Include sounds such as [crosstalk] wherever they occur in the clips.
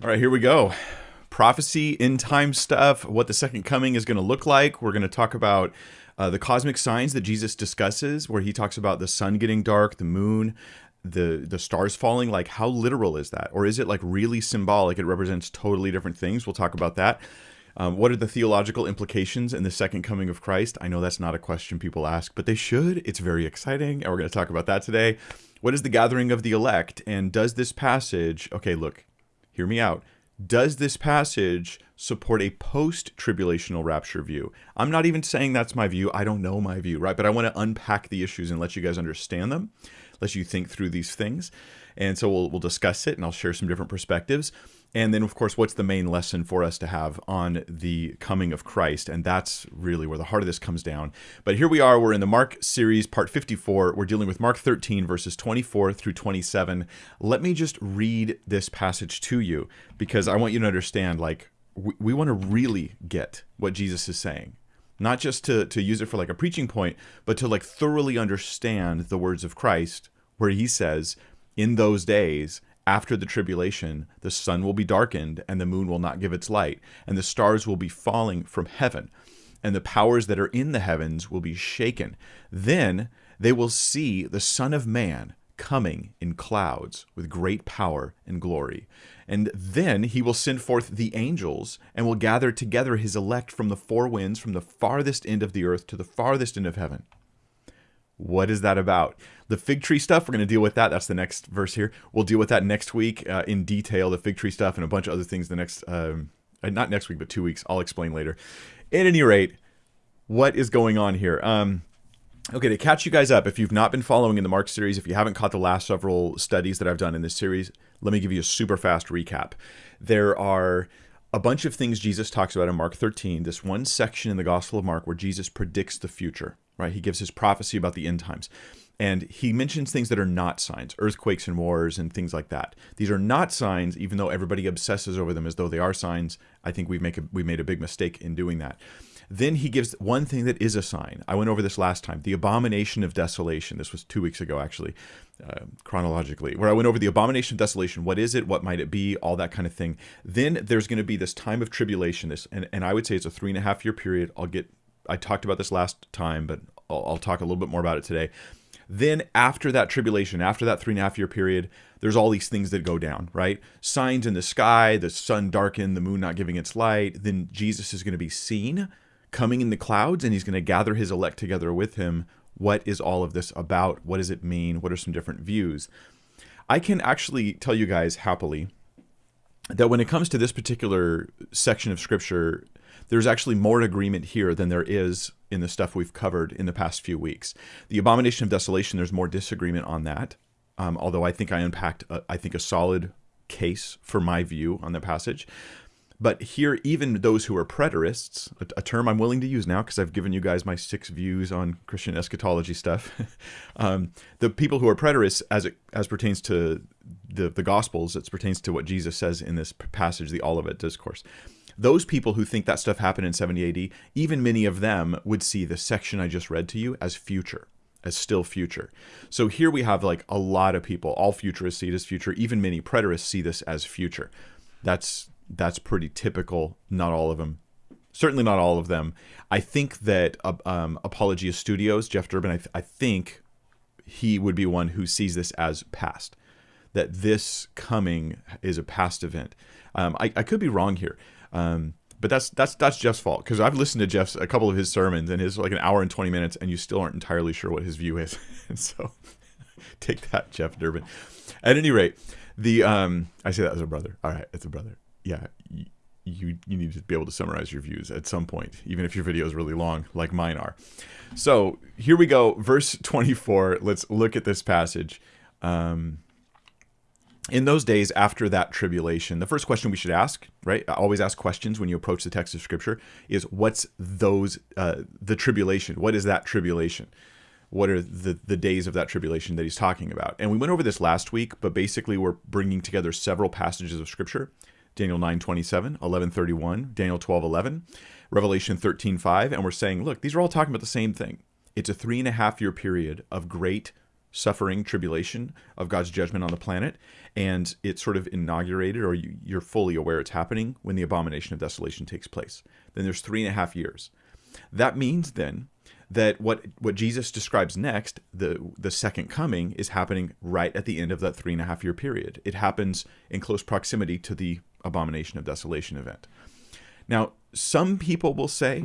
All right, here we go. Prophecy, end time stuff, what the second coming is going to look like. We're going to talk about uh, the cosmic signs that Jesus discusses, where he talks about the sun getting dark, the moon, the the stars falling. Like, how literal is that, or is it like really symbolic? It represents totally different things. We'll talk about that. Um, what are the theological implications in the second coming of Christ? I know that's not a question people ask, but they should. It's very exciting, and we're going to talk about that today. What is the gathering of the elect, and does this passage? Okay, look, hear me out. Does this passage support a post tribulational rapture view? I'm not even saying that's my view. I don't know my view, right? But I want to unpack the issues and let you guys understand them, let you think through these things. And so we'll, we'll discuss it and I'll share some different perspectives. And then, of course, what's the main lesson for us to have on the coming of Christ? And that's really where the heart of this comes down. But here we are. We're in the Mark series, part 54. We're dealing with Mark 13, verses 24 through 27. Let me just read this passage to you because I want you to understand, like, we, we want to really get what Jesus is saying. Not just to, to use it for like a preaching point, but to like thoroughly understand the words of Christ, where he says, in those days, after the tribulation, the sun will be darkened, and the moon will not give its light, and the stars will be falling from heaven, and the powers that are in the heavens will be shaken. Then they will see the Son of Man coming in clouds with great power and glory. And then he will send forth the angels and will gather together his elect from the four winds, from the farthest end of the earth to the farthest end of heaven. What is that about? The fig tree stuff, we're going to deal with that. That's the next verse here. We'll deal with that next week uh, in detail, the fig tree stuff and a bunch of other things the next, um, uh, not next week, but two weeks. I'll explain later. At any rate, what is going on here? Um, okay, to catch you guys up, if you've not been following in the Mark series, if you haven't caught the last several studies that I've done in this series, let me give you a super fast recap. There are a bunch of things Jesus talks about in Mark 13, this one section in the Gospel of Mark where Jesus predicts the future right? He gives his prophecy about the end times. And he mentions things that are not signs, earthquakes and wars and things like that. These are not signs, even though everybody obsesses over them as though they are signs. I think we've make a, we made a big mistake in doing that. Then he gives one thing that is a sign. I went over this last time the abomination of desolation. This was two weeks ago, actually, uh, chronologically, where I went over the abomination of desolation. What is it? What might it be? All that kind of thing. Then there's going to be this time of tribulation. This, and, and I would say it's a three and a half year period. I'll get I talked about this last time, but I'll, I'll talk a little bit more about it today. Then after that tribulation, after that three and a half year period, there's all these things that go down, right? Signs in the sky, the sun darkened, the moon not giving its light. Then Jesus is going to be seen coming in the clouds and he's going to gather his elect together with him. What is all of this about? What does it mean? What are some different views? I can actually tell you guys happily that when it comes to this particular section of scripture, there's actually more agreement here than there is in the stuff we've covered in the past few weeks. The abomination of desolation, there's more disagreement on that. Um, although I think I unpacked, a, I think, a solid case for my view on the passage. But here, even those who are preterists, a, a term I'm willing to use now because I've given you guys my six views on Christian eschatology stuff. [laughs] um, the people who are preterists, as it as pertains to the the Gospels, it pertains to what Jesus says in this passage, the Olivet Discourse those people who think that stuff happened in 70 AD, even many of them would see the section I just read to you as future, as still future. So here we have like a lot of people, all futurists see it as future, even many preterists see this as future. That's that's pretty typical. Not all of them, certainly not all of them. I think that uh, um, Apologia Studios, Jeff Durbin, I, th- I think he would be one who sees this as past. That this coming is a past event. Um, I, I could be wrong here. Um, but that's that's that's Jeff's fault because I've listened to Jeff's a couple of his sermons and his like an hour and twenty minutes, and you still aren't entirely sure what his view is. [laughs] and so, [laughs] take that, Jeff Durbin. At any rate, the um, I say that as a brother. All right, it's a brother. Yeah, you, you need to be able to summarize your views at some point, even if your video is really long, like mine are. So here we go, verse twenty four. Let's look at this passage. Um, in those days after that tribulation, the first question we should ask, right? I always ask questions when you approach the text of scripture is what's those, uh, the tribulation? What is that tribulation? What are the, the days of that tribulation that he's talking about? And we went over this last week, but basically we're bringing together several passages of scripture. Daniel 9, 27, 11, 31, Daniel 12, 11, Revelation 13, 5. And we're saying, look, these are all talking about the same thing. It's a three and a half year period of great suffering tribulation of God's judgment on the planet, and it's sort of inaugurated, or you, you're fully aware it's happening when the abomination of desolation takes place. Then there's three and a half years. That means then that what what Jesus describes next, the the second coming, is happening right at the end of that three and a half year period. It happens in close proximity to the abomination of desolation event. Now, some people will say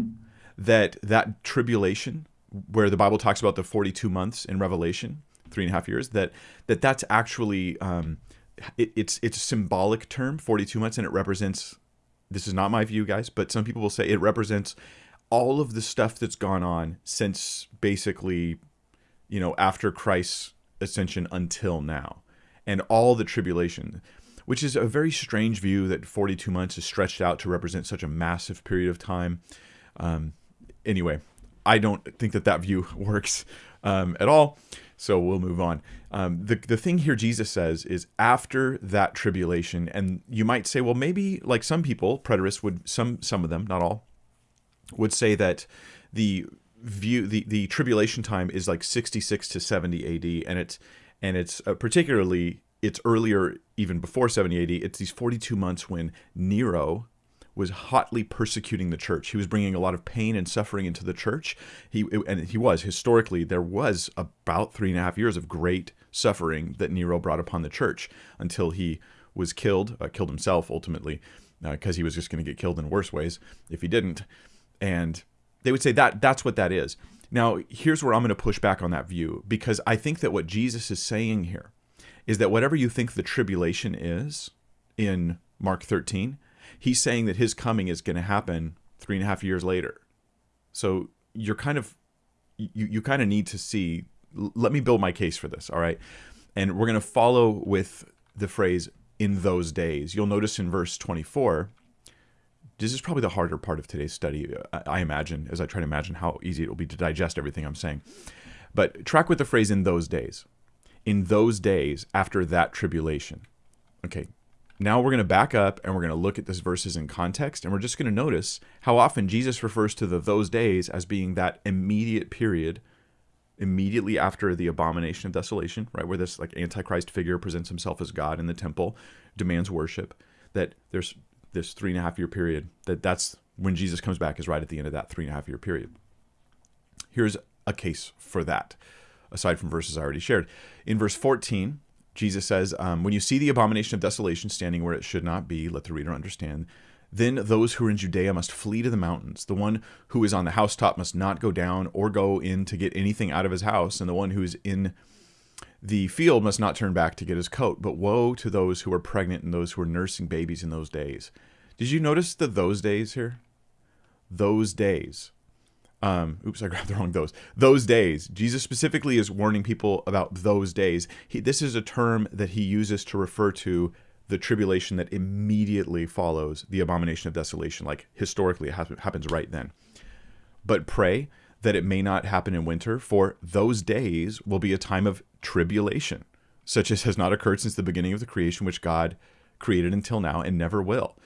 that that tribulation, where the Bible talks about the 42 months in Revelation, three and a half years, that that that's actually um, it, it's it's a symbolic term, 42 months, and it represents. This is not my view, guys, but some people will say it represents all of the stuff that's gone on since basically, you know, after Christ's ascension until now, and all the tribulation which is a very strange view that 42 months is stretched out to represent such a massive period of time. Um, anyway, I don't think that that view [laughs] works um, at all. So we'll move on. Um, the, the thing here Jesus says is after that tribulation, and you might say, well, maybe like some people, preterists would, some, some of them, not all, would say that the view, the, the tribulation time is like 66 to 70 AD. And it's, and it's uh, particularly, it's earlier, even before 70 AD. It's these 42 months when Nero, was hotly persecuting the church. He was bringing a lot of pain and suffering into the church. He and he was historically there was about three and a half years of great suffering that Nero brought upon the church until he was killed, uh, killed himself ultimately, because uh, he was just going to get killed in worse ways if he didn't. And they would say that that's what that is. Now, here's where I'm going to push back on that view because I think that what Jesus is saying here is that whatever you think the tribulation is in Mark 13, he's saying that his coming is going to happen three and a half years later. So you're kind of you you kind of need to see. Let me build my case for this. All right, and we're going to follow with the phrase "in those days." You'll notice in verse 24. This is probably the harder part of today's study, I imagine, as I try to imagine how easy it will be to digest everything I'm saying. But track with the phrase "in those days." In those days after that tribulation. Okay, now we're going to back up and we're going to look at this verses in context and we're just going to notice how often Jesus refers to the those days as being that immediate period immediately after the abomination of desolation, right, where this like antichrist figure presents himself as God in the temple, demands worship, that there's this three and a half year period, that that's when Jesus comes back is right at the end of that three and a half year period. Here's a case for that, aside from verses I already shared. In verse 14, Jesus says, um, When you see the abomination of desolation standing where it should not be, let the reader understand. Then those who are in Judea must flee to the mountains. The one who is on the housetop must not go down or go in to get anything out of his house, and the one who is in the field must not turn back to get his coat. But woe to those who are pregnant and those who are nursing babies in those days. Did you notice the those days here? Those days um, oops, I [laughs] grabbed the wrong those. Those days. Jesus specifically is warning people about those days. He, this is a term that he uses to refer to the tribulation that immediately follows the abomination of desolation. Like historically, it happens right then. But pray that it may not happen in winter, for those days will be a time of tribulation, such as has not occurred since the beginning of the creation, which God created until now and never will.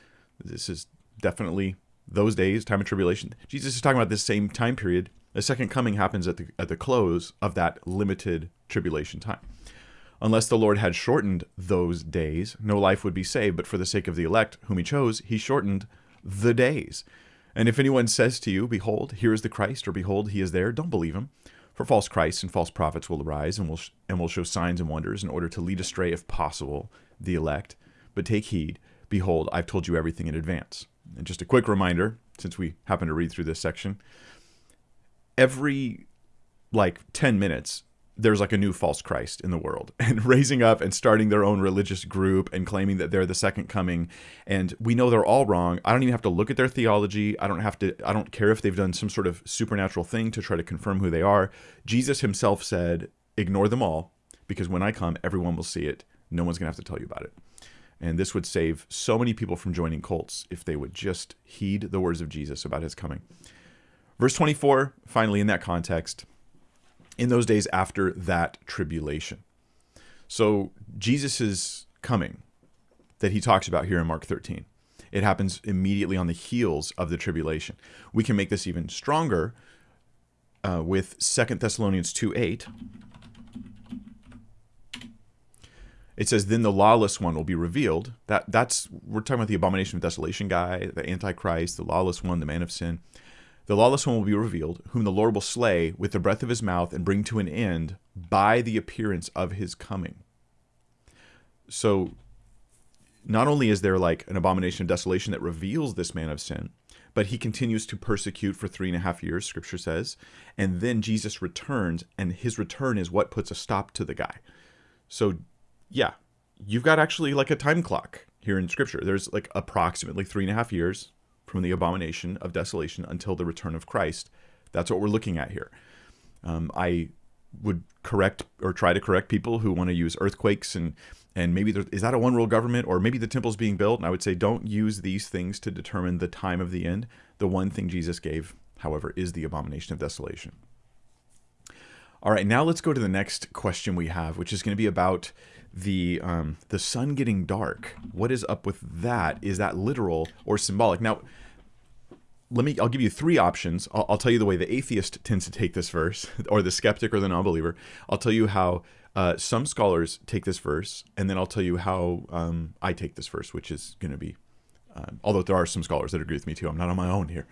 This is definitely those days, time of tribulation. Jesus is talking about this same time period. The second coming happens at the at the close of that limited tribulation time. Unless the Lord had shortened those days, no life would be saved, but for the sake of the elect whom he chose, he shortened the days. And if anyone says to you, Behold, here is the Christ, or Behold, he is there, don't believe him. For false Christs and false prophets will arise and will, and will show signs and wonders in order to lead astray, if possible, the elect. But take heed, behold, I've told you everything in advance. And just a quick reminder, since we happen to read through this section, every like 10 minutes, there's like a new false Christ in the world [laughs] and raising up and starting their own religious group and claiming that they're the second coming. And we know they're all wrong. I don't even have to look at their theology. I don't have to, I don't care if they've done some sort of supernatural thing to try to confirm who they are. Jesus himself said, ignore them all because when I come, everyone will see it. No one's going to have to tell you about it. And this would save so many people from joining cults if they would just heed the words of Jesus about his coming. Verse 24, finally, in that context, in those days after that tribulation. So, Jesus' coming that he talks about here in Mark 13, it happens immediately on the heels of the tribulation. We can make this even stronger uh, with Second Thessalonians 2 8 it says then the lawless one will be revealed. That that's we're talking about the abomination of desolation guy the antichrist the lawless one the man of sin. The lawless one will be revealed whom the lord will slay with the breath of his mouth and bring to an end by the appearance of his coming. So not only is there like an abomination of desolation that reveals this man of sin but he continues to persecute for three and a half years scripture says and then jesus returns and his return is what puts a stop to the guy. So yeah, you've got actually like a time clock here in Scripture. There's like approximately three and a half years from the abomination of desolation until the return of Christ. That's what we're looking at here. Um, I would correct or try to correct people who want to use earthquakes and and maybe there, is that a one world government or maybe the temple's being built. And I would say don't use these things to determine the time of the end. The one thing Jesus gave, however, is the abomination of desolation. All right, now let's go to the next question we have, which is going to be about the um, the sun getting dark. What is up with that? Is that literal or symbolic? Now, let me. I'll give you three options. I'll, I'll tell you the way the atheist tends to take this verse, [laughs] or the skeptic or the non-believer. I'll tell you how uh, some scholars take this verse, and then I'll tell you how um, I take this verse, which is going to be. Um, although there are some scholars that agree with me too. I'm not on my own here,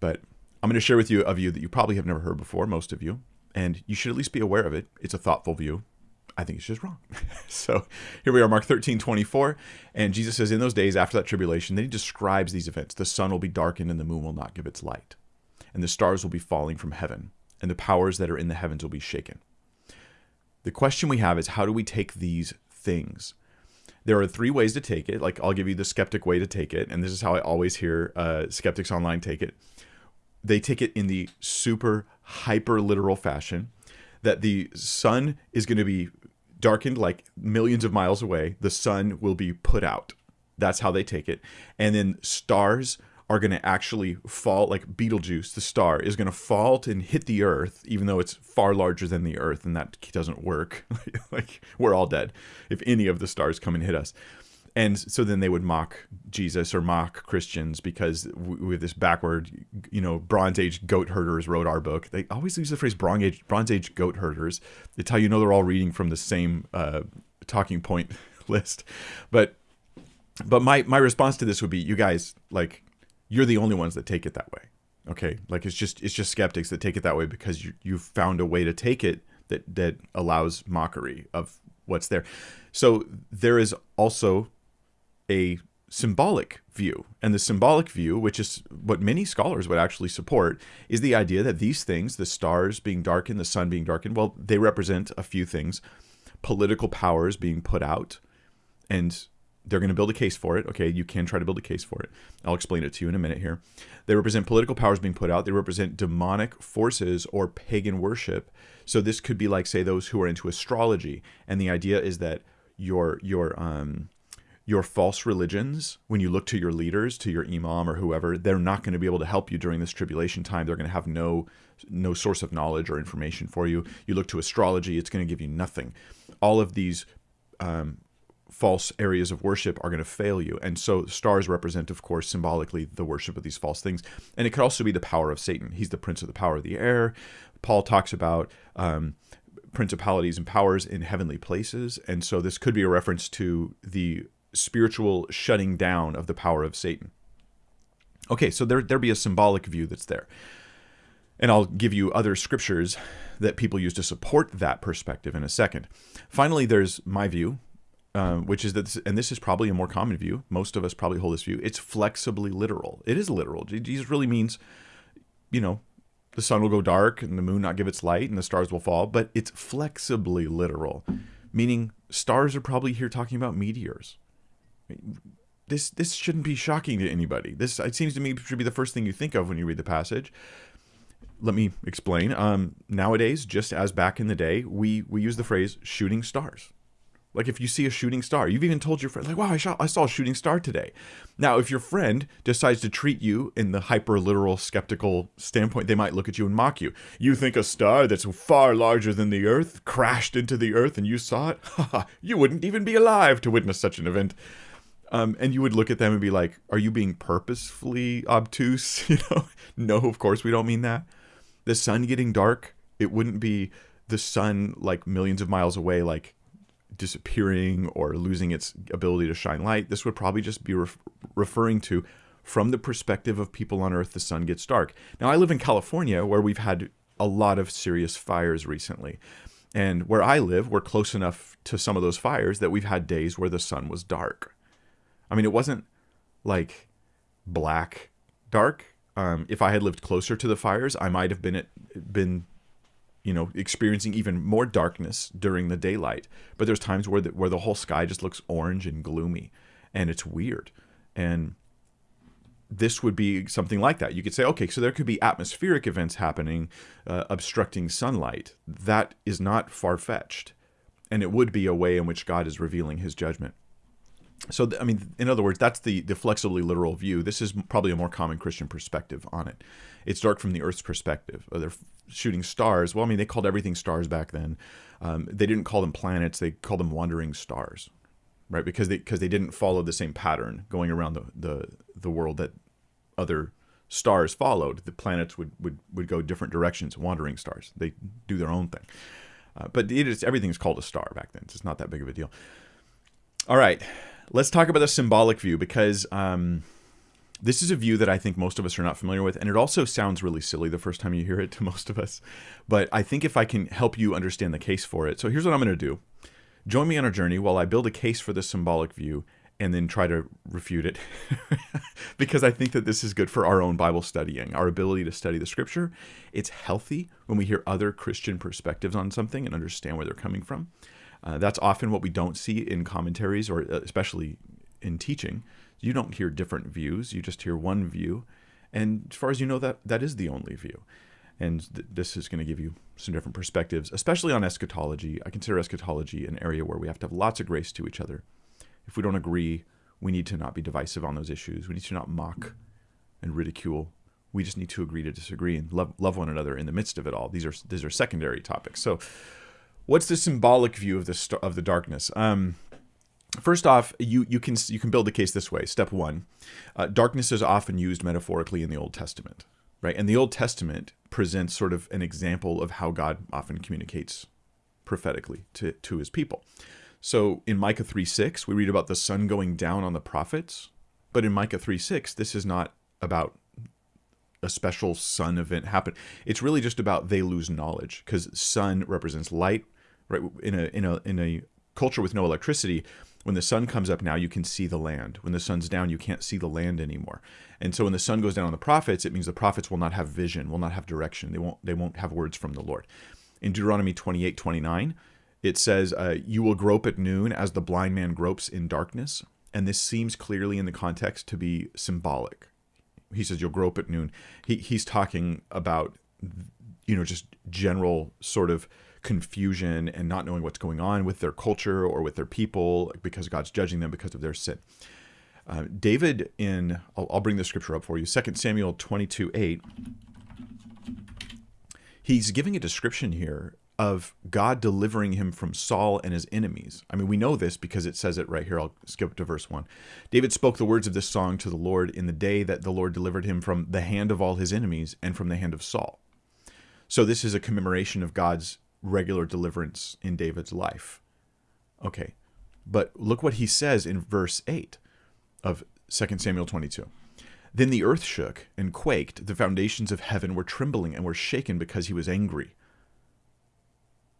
but I'm going to share with you a view that you probably have never heard before, most of you, and you should at least be aware of it. It's a thoughtful view. I think it's just wrong. [laughs] so here we are, Mark 13, 24. And Jesus says, In those days after that tribulation, then he describes these events. The sun will be darkened and the moon will not give its light. And the stars will be falling from heaven, and the powers that are in the heavens will be shaken. The question we have is how do we take these things? There are three ways to take it. Like I'll give you the skeptic way to take it, and this is how I always hear uh, skeptics online take it. They take it in the super hyper literal fashion that the sun is going to be darkened like millions of miles away. The sun will be put out. That's how they take it. And then stars are going to actually fall, like Betelgeuse, the star, is going to fall and hit the Earth, even though it's far larger than the Earth, and that doesn't work. [laughs] like, we're all dead if any of the stars come and hit us and so then they would mock Jesus or mock Christians because we have this backward, you know, Bronze Age goat herders wrote our book. They always use the phrase Bronze Age, Bronze Age goat herders. It's how you know they're all reading from the same uh, talking point [laughs] list. But but my my response to this would be, you guys, like, you're the only ones that take it that way. Okay, like it's just it's just skeptics that take it that way because you you've found a way to take it that that allows mockery of what's there. So there is also a symbolic view. And the symbolic view, which is what many scholars would actually support, is the idea that these things, the stars being darkened, the sun being darkened, well, they represent a few things political powers being put out. And they're going to build a case for it. Okay, you can try to build a case for it. I'll explain it to you in a minute here. They represent political powers being put out. They represent demonic forces or pagan worship. So this could be like, say, those who are into astrology, and the idea is that your your um, your false religions, when you look to your leaders, to your imam or whoever, they're not going to be able to help you during this tribulation time. They're going to have no no source of knowledge or information for you. You look to astrology, it's going to give you nothing. All of these um, false areas of worship are going to fail you. And so stars represent, of course, symbolically the worship of these false things. And it could also be the power of Satan. He's the prince of the power of the air. Paul talks about um, principalities and powers in heavenly places. And so this could be a reference to the spiritual shutting down of the power of Satan. Okay, so there there be a symbolic view that's there. And I'll give you other scriptures that people use to support that perspective in a second. Finally, there's my view, uh, which is that, this, and this is probably a more common view. Most of us probably hold this view. It's flexibly literal. It is literal. Jesus really means, you know, the sun will go dark and the moon not give its light and the stars will fall, but it's flexibly literal, meaning stars are probably here talking about meteors this this shouldn't be shocking to anybody. This it seems to me should be the first thing you think of when you read the passage. Let me explain. Um, nowadays, just as back in the day, we we use the phrase "shooting stars." Like if you see a shooting star, you've even told your friend, like, "Wow, I shot, I saw a shooting star today." Now, if your friend decides to treat you in the hyper literal skeptical standpoint, they might look at you and mock you. You think a star that's far larger than the Earth crashed into the Earth and you saw it? [laughs] you wouldn't even be alive to witness such an event. Um, and you would look at them and be like, "Are you being purposefully obtuse?" [laughs] You know, no, of course we don't mean that. The sun getting dark, it wouldn't be the sun like millions of miles away, like disappearing or losing its ability to shine light. This would probably just be ref- referring to from the perspective of people on Earth, the sun gets dark. Now, I live in California where we've had a lot of serious fires recently. And where I live, we're close enough to some of those fires that we've had days where the sun was dark. I mean, it wasn't like black dark. Um, if I had lived closer to the fires, I might have been it been you know experiencing even more darkness during the daylight. But there's times where the, where the whole sky just looks orange and gloomy, and it's weird. And this would be something like that. You could say, okay, so there could be atmospheric events happening, uh, obstructing sunlight. That is not far fetched. And it would be a way in which God is revealing his judgment. So, I mean, in other words, that's the, the flexibly literal view. This is probably a more common Christian perspective on it. It's dark from the Earth's perspective. Uh, they're shooting stars. Well, I mean, they called everything stars back then. Um, they didn't call them planets, they called them wandering stars right? Because they because they didn't follow the same pattern going around the, the the world that other stars followed. The planets would would would go different directions, wandering stars. They do their own thing. Uh, but it is everything's called a star back then. It's not that big of a deal. All right, let's talk about the symbolic view because um, this is a view that I think most of us are not familiar with, and it also sounds really silly the first time you hear it to most of us. But I think if I can help you understand the case for it, so here's what I'm going to do. Join me on our journey while I build a case for the symbolic view and then try to refute it [laughs] because I think that this is good for our own Bible studying, our ability to study the scripture. It's healthy when we hear other Christian perspectives on something and understand where they're coming from. Uh, that's often what we don't see in commentaries or uh, especially in teaching. You don't hear different views, you just hear one view. And as far as you know, that that is the only view. And th- this is going to give you some different perspectives, especially on eschatology. I consider eschatology an area where we have to have lots of grace to each other. If we don't agree, we need to not be divisive on those issues. We need to not mock and ridicule. We just need to agree to disagree and love, love one another in the midst of it all. These are these are secondary topics. So, what's the symbolic view of the of the darkness? Um, First off, you, you can you can build the case this way. Step one, uh, darkness is often used metaphorically in the Old Testament right? And the Old Testament presents sort of an example of how God often communicates prophetically to, to his people. So in Micah 3 6, we read about the sun going down on the prophets. But in Micah 3 6, this is not about a special sun event happen. It's really just about they lose knowledge because sun represents light, right? In a in a in a culture with no electricity, when the sun comes up now, you can see the land. When the sun's down, you can't see the land anymore. And so when the sun goes down on the prophets, it means the prophets will not have vision, will not have direction. They won't they won't have words from the Lord. In Deuteronomy 28, 29, it says, uh, You will grope at noon as the blind man gropes in darkness. And this seems clearly in the context to be symbolic. He says, You'll grope at noon. He, he's talking about, you know, just general sort of confusion and not knowing what's going on with their culture or with their people because God's judging them because of their sin. Uh, David in, I'll, I'll, bring the scripture up for you, 2 Samuel 22 8. He's giving a description here of God delivering him from Saul and his enemies. I mean, we know this because it says it right here. I'll skip to verse 1. David spoke the words of this song to the Lord in the day that the Lord delivered him from the hand of all his enemies and from the hand of Saul. So, this is a commemoration of God's regular deliverance in David's life. Okay, but look what he says in verse 8 of 2 Samuel 22. Then the earth shook and quaked, the foundations of heaven were trembling and were shaken because he was angry.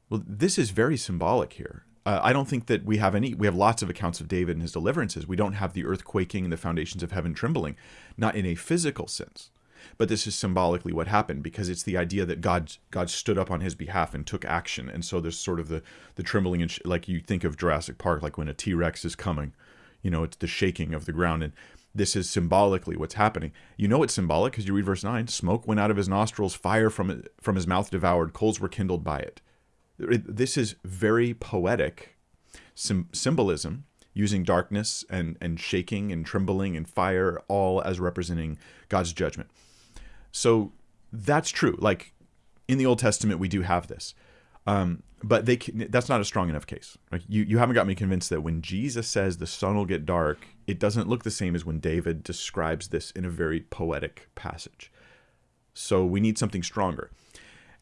Well, this is very symbolic here. Uh, I don't think that we have any, we have lots of accounts of David and his deliverances. We don't have the earth quaking and the foundations of heaven trembling, not in a physical sense. But this is symbolically what happened because it's the idea that God God stood up on his behalf and took action, and so there's sort of the the trembling and like you think of Jurassic Park, like when a T Rex is coming, you know, it's the shaking of the ground, and this is symbolically what's happening. You know it's symbolic because you read verse nine: smoke went out of his nostrils, fire from from his mouth devoured, coals were kindled by it. This is very poetic symbolism using darkness and, and shaking and trembling and fire all as representing God's judgment. So that's true. Like in the Old Testament, we do have this. Um, but they can, that's not a strong enough case. Like you, you haven't got me convinced that when Jesus says the sun will get dark, it doesn't look the same as when David describes this in a very poetic passage. So we need something stronger.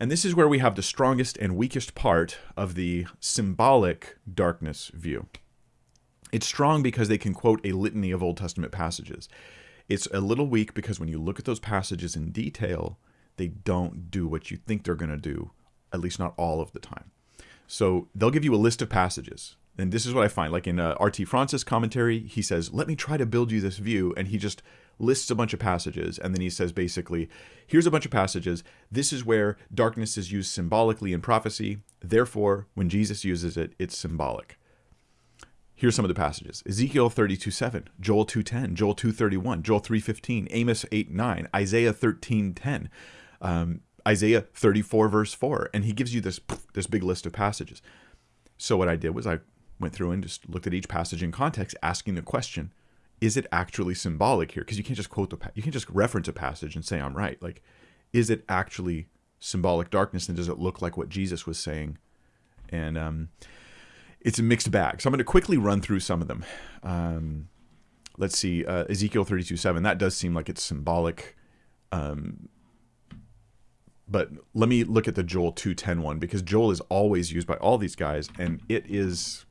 And this is where we have the strongest and weakest part of the symbolic darkness view. It's strong because they can quote a litany of Old Testament passages. It's a little weak because when you look at those passages in detail, they don't do what you think they're going to do, at least not all of the time. So they'll give you a list of passages. And this is what I find. Like in uh, R.T. France's commentary, he says, Let me try to build you this view. And he just lists a bunch of passages. And then he says, basically, here's a bunch of passages. This is where darkness is used symbolically in prophecy. Therefore, when Jesus uses it, it's symbolic. Here's some of the passages. Ezekiel 32, 7, Joel 2.10, Joel 2.31, Joel 3.15, Amos 8, 9, Isaiah 13, 10, um, Isaiah 34, verse 4. And he gives you this, this big list of passages. So what I did was I went through and just looked at each passage in context, asking the question, is it actually symbolic here? Because you can't just quote the, you can't just reference a passage and say I'm right. Like, is it actually symbolic darkness, and does it look like what Jesus was saying? And um, it's a mixed bag. So I'm going to quickly run through some of them. Um, let's see, uh, Ezekiel 32 7, that does seem like it's symbolic. Um, but let me look at the Joel 2.10 one because Joel is always used by all these guys and it is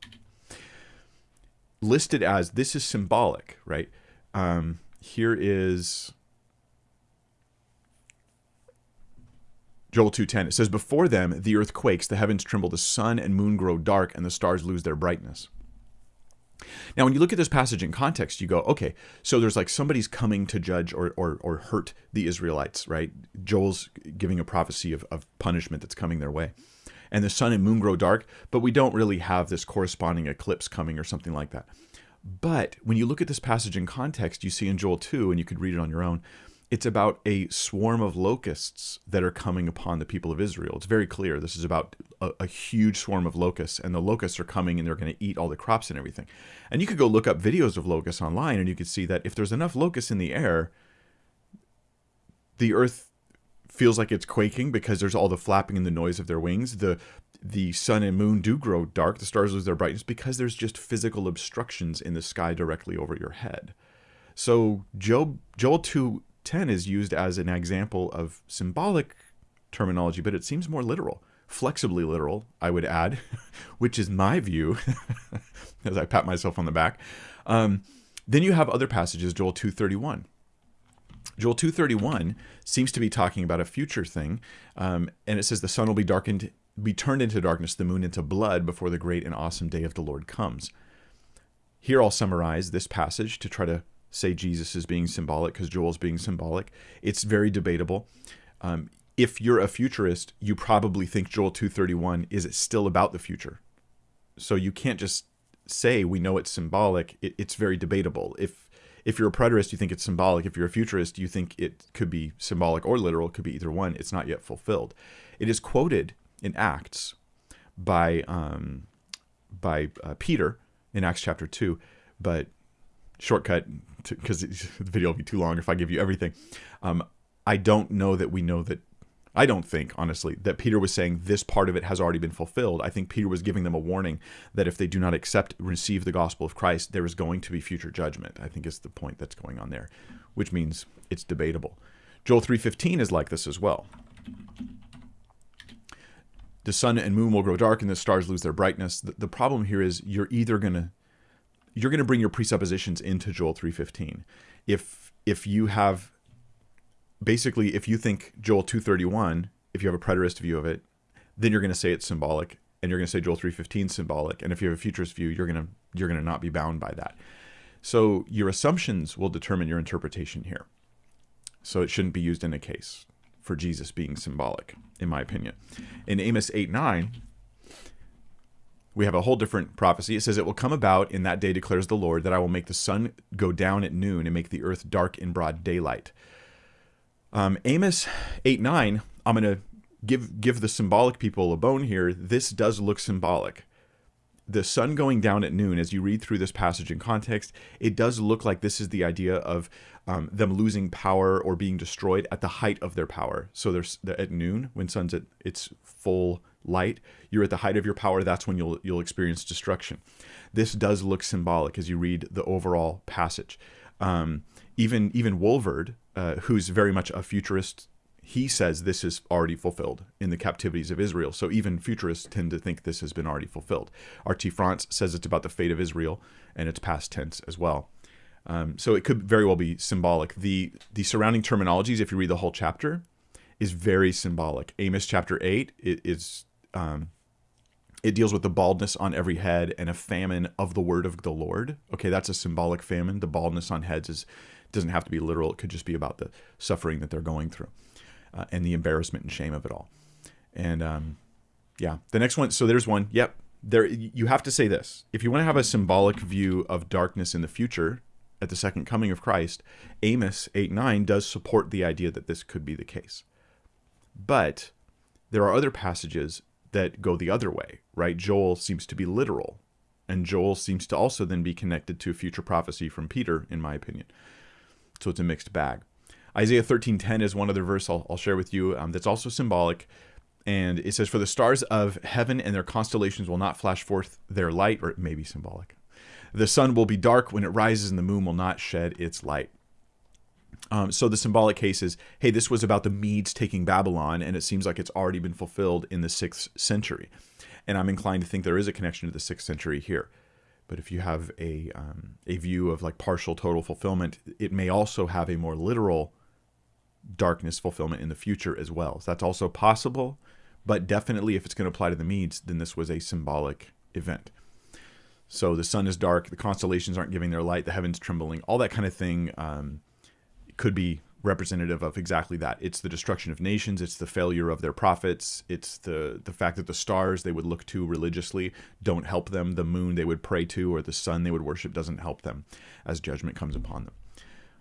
listed as this is symbolic, right? Um, here is Joel 2:10 it says before them the earth quakes the heavens tremble the sun and moon grow dark and the stars lose their brightness. Now when you look at this passage in context you go okay so there's like somebody's coming to judge or or, or hurt the Israelites right Joel's giving a prophecy of, of punishment that's coming their way and the sun and moon grow dark but we don't really have this corresponding eclipse coming or something like that. But when you look at this passage in context you see in Joel 2 and you could read it on your own it's about a swarm of locusts that are coming upon the people of Israel. It's very clear. This is about a, a, huge swarm of locusts, and the locusts are coming and they're going to eat all the crops and everything. And you could go look up videos of locusts online, and you could see that if there's enough locusts in the air, the earth feels like it's quaking because there's all the flapping and the noise of their wings. The the sun and moon do grow dark, the stars lose their brightness because there's just physical obstructions in the sky directly over your head. So Job Joel 2 10 is used as an example of symbolic terminology, but it seems more literal, flexibly literal, I would add, [laughs] which is my view, [laughs] as I pat myself on the back. Um, then you have other passages, Joel 231. Joel 231 seems to be talking about a future thing, um, and it says the sun will be darkened, be turned into darkness, the moon into blood before the great and awesome day of the Lord comes. Here I'll summarize this passage to try to say Jesus is being symbolic because Joel's being symbolic. It's very debatable. Um, if you're a futurist, you probably think Joel 231 is still about the future. So you can't just say we know it's symbolic. It, it's very debatable. If if you're a preterist, you think it's symbolic. If you're a futurist, you think it could be symbolic or literal. It could be either one. It's not yet fulfilled. It is quoted in Acts by um, by uh, Peter in Acts chapter two, but shortcut because [laughs] the video will be too long if I give you everything. Um, I don't know that we know that. I don't think, honestly, that Peter was saying this part of it has already been fulfilled. I think Peter was giving them a warning that if they do not accept, receive the gospel of Christ, there is going to be future judgment. I think is the point that's going on there, which means it's debatable. Joel 3.15 is like this as well. The sun and moon will grow dark and the stars lose their brightness. The, the problem here is you're either going to you're going to bring your presuppositions into Joel 3:15. If if you have basically if you think Joel 231, if you have a preterist view of it, then you're going to say it's symbolic and you're going to say Joel 3:15 symbolic and if you have a futurist view, you're going to you're going to not be bound by that. So your assumptions will determine your interpretation here. So it shouldn't be used in a case for Jesus being symbolic, in my opinion. In Amos 8 9, we have a whole different prophecy. It says, It will come about in that day, declares the Lord, that I will make the sun go down at noon and make the earth dark in broad daylight. Um, Amos 8 9, I'm going to give, give the symbolic people a bone here. This does look symbolic. The sun going down at noon, as you read through this passage in context, it does look like this is the idea of um, them losing power or being destroyed at the height of their power. So there's at noon, when sun's at its full light, you're at the height of your power, that's when you'll you'll experience destruction. This does look symbolic as you read the overall passage. Um, even even Walvoord, uh, who's very much a futurist, he says this is already fulfilled in the captivities of Israel. So even futurists tend to think this has been already fulfilled. R.T. France says it's about the fate of Israel, and it's past tense as well. Um, so it could very well be symbolic. The the surrounding terminologies, if you read the whole chapter, is very symbolic. Amos chapter eight is um, it deals with the baldness on every head and a famine of the word of the Lord. Okay, that's a symbolic famine. The baldness on heads is doesn't have to be literal. It could just be about the suffering that they're going through uh, and the embarrassment and shame of it all. And um, yeah, the next one. So there's one. Yep. There, you have to say this. If you want to have a symbolic view of darkness in the future at the second coming of Christ, Amos 8 9 does support the idea that this could be the case. But there are other passages that go the other way, right? Joel seems to be literal, and Joel seems to also then be connected to a future prophecy from Peter, in my opinion. So it's a mixed bag. Isaiah 13:10 is one other verse I'll, I'll share with you um, that's also symbolic. And it says, For the stars of heaven and their constellations will not flash forth their light, or it may be symbolic. The sun will be dark when it rises, and the moon will not shed its light. Um, so the symbolic case is, hey, this was about the Medes taking Babylon, and it seems like it's already been fulfilled in the sixth century. And I'm inclined to think there is a connection to the sixth century here. But if you have a um, a view of like partial total fulfillment, it may also have a more literal darkness fulfillment in the future as well. So that's also possible, but definitely if it's going to apply to the Medes, then this was a symbolic event. So the sun is dark, the constellations aren't giving their light, the heavens trembling, all that kind of thing um, could be representative of exactly that. It's the destruction of nations, it's the failure of their prophets, it's the the fact that the stars they would look to religiously don't help them, the moon they would pray to or the sun they would worship doesn't help them as judgment comes upon them.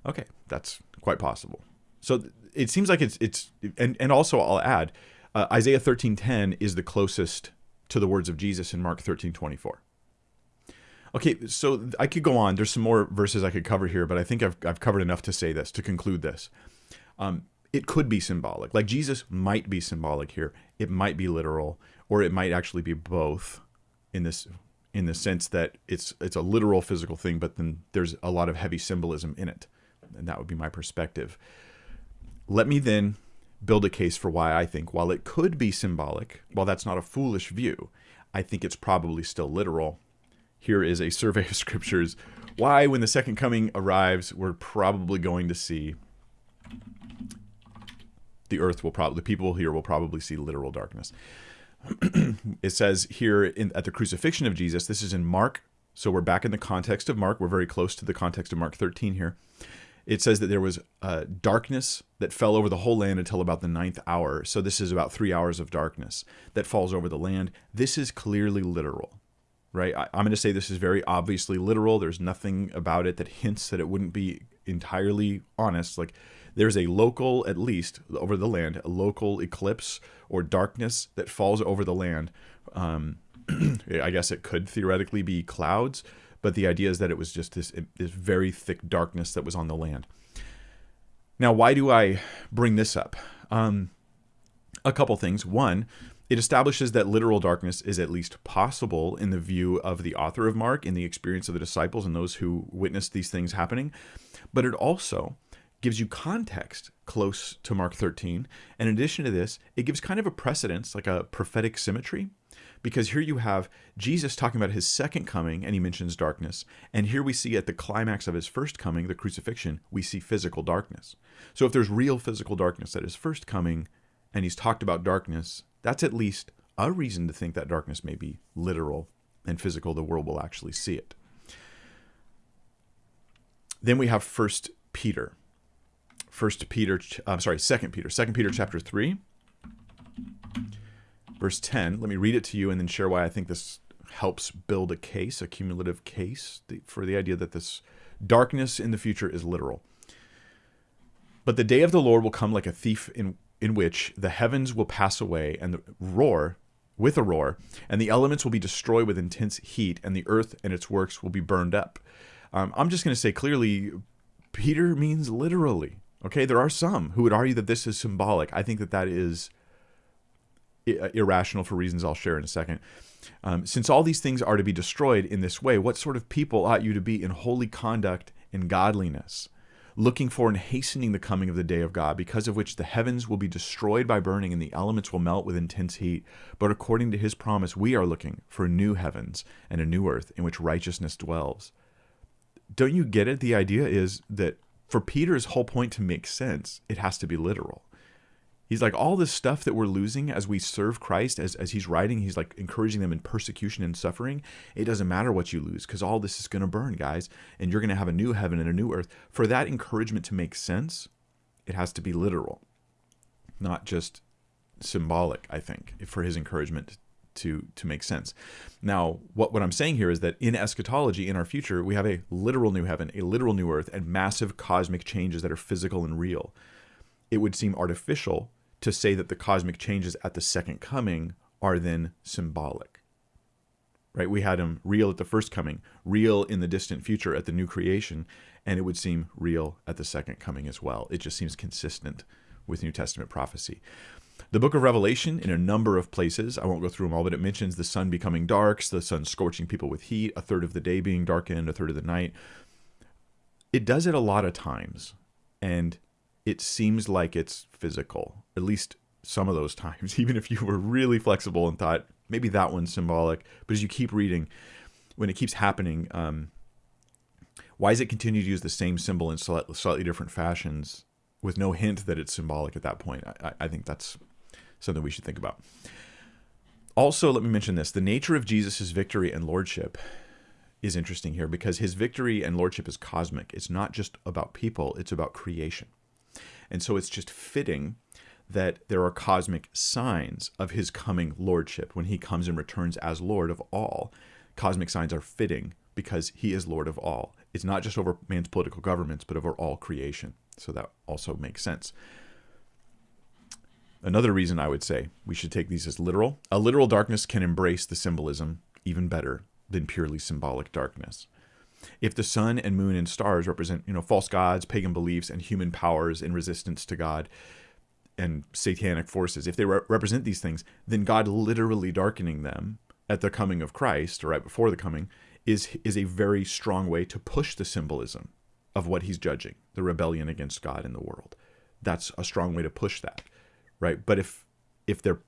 Okay, that's quite possible. So it seems like it's it's and and also I'll add uh, Isaiah 13:10 is the closest to the words of Jesus in Mark 13:24. Okay, so I could go on. There's some more verses I could cover here, but I think I've I've covered enough to say this to conclude this. Um, it could be symbolic. Like Jesus might be symbolic here. It might be literal, or it might actually be both in this in the sense that it's it's a literal physical thing, but then there's a lot of heavy symbolism in it. And that would be my perspective. Let me then build a case for why I think, while it could be symbolic, while that's not a foolish view, I think it's probably still literal. Here is a survey of scriptures why, when the second coming arrives, we're probably going to see the earth will probably, the people here will probably see literal darkness. [clears throat] it says here in, at the crucifixion of Jesus, this is in Mark, so we're back in the context of Mark. We're very close to the context of Mark 13 here it says that there was uh, darkness that fell over the whole land until about the ninth hour. So this is about three hours of darkness that falls over the land. This is clearly literal, right? I, am going to say this is very obviously literal. There's nothing about it that [laughs] hints that it wouldn't be entirely honest. Like there's a local, at least over the land, a local eclipse or darkness that falls over the land. Um, [clears throat] I guess it could theoretically be clouds but the idea is that it was just this, this very thick darkness that was on the land. Now, why do I bring this up? Um, a couple things. One, it establishes that literal darkness is at least possible in the view of the author of Mark, in the experience of the disciples and those who witnessed these things happening. But it also gives you context close to Mark 13. And in addition to this, it gives kind of a precedence, like a prophetic symmetry because here you have Jesus talking about his second coming and he mentions darkness. And here we see at the climax of his first coming, the crucifixion, we see physical darkness. So if there's real physical darkness at his first coming and he's talked about darkness, that's at least a reason to think that darkness may be literal and physical. The world will actually see it. Then we have First Peter. First Peter, uh, I'm sorry, Second Peter, Second Peter chapter three verse 10. Let me read it to you and then share why I think this helps build a case, a cumulative case for the idea that this darkness in the future is literal. But the day of the Lord will come like a thief in in which the heavens will pass away and the roar with a roar, and the elements will be destroyed with intense heat, and the earth and its works will be burned up. Um, I'm just going to say clearly, Peter means literally. Okay, there are some who would argue that this is symbolic. I think that that is irrational for reasons I'll share in a second. Um, since all these things are to be destroyed in this way, what sort of people ought you to be in holy conduct and godliness? Looking for and hastening the coming of the day of God, because of which the heavens will be destroyed by burning and the elements will melt with intense heat. But according to his promise, we are looking for new heavens and a new earth in which righteousness dwells. Don't you get it? The idea is that for Peter's whole point to make sense, it has to be literal. He's like, all this stuff that we're losing as we serve Christ, as, as he's writing, he's like encouraging them in persecution and suffering. It doesn't matter what you lose because all this is going to burn, guys, and you're going to have a new heaven and a new earth. For that encouragement to make sense, it has to be literal, not just symbolic, I think, for his encouragement to to make sense. Now, what, what I'm saying here is that in eschatology, in our future, we have a literal new heaven, a literal new earth, and massive cosmic changes that are physical and real. It would seem artificial to say that the cosmic changes at the second coming are then symbolic. Right? We had them real at the first coming, real in the distant future at the new creation, and it would seem real at the second coming as well. It just seems consistent with New Testament prophecy. The book of Revelation, in a number of places, I won't go through them all, but it mentions the sun becoming dark, the sun scorching people with heat, a third of the day being darkened, a third of the night. It does it a lot of times, and it seems like it's physical, at least some of those times, [laughs] even if you were really flexible and thought maybe that one's symbolic. But as you keep reading, when it keeps happening, um, why does it continue to use the same symbol in slightly different fashions with no hint that it's symbolic at that point? I, I think that's something we should think about. Also, let me mention this the nature of Jesus' victory and lordship is interesting here because his victory and lordship is cosmic. It's not just about people, it's about creation. And so it's just fitting that there are cosmic signs of his coming lordship when he comes and returns as Lord of all. Cosmic signs are fitting because he is Lord of all. It's not just over man's political governments, but over all creation. So that also makes sense. Another reason I would say we should take these as literal. A literal darkness can embrace the symbolism even better than purely symbolic darkness. If the sun and moon and stars represent, you know, false gods, pagan beliefs, and human powers in resistance to God and satanic forces, if they re- represent these things, then God literally darkening them at the coming of Christ, or right before the coming, is is a very strong way to push the symbolism of what he's judging, the rebellion against God in the world. That's a strong way to push that right? But if if they're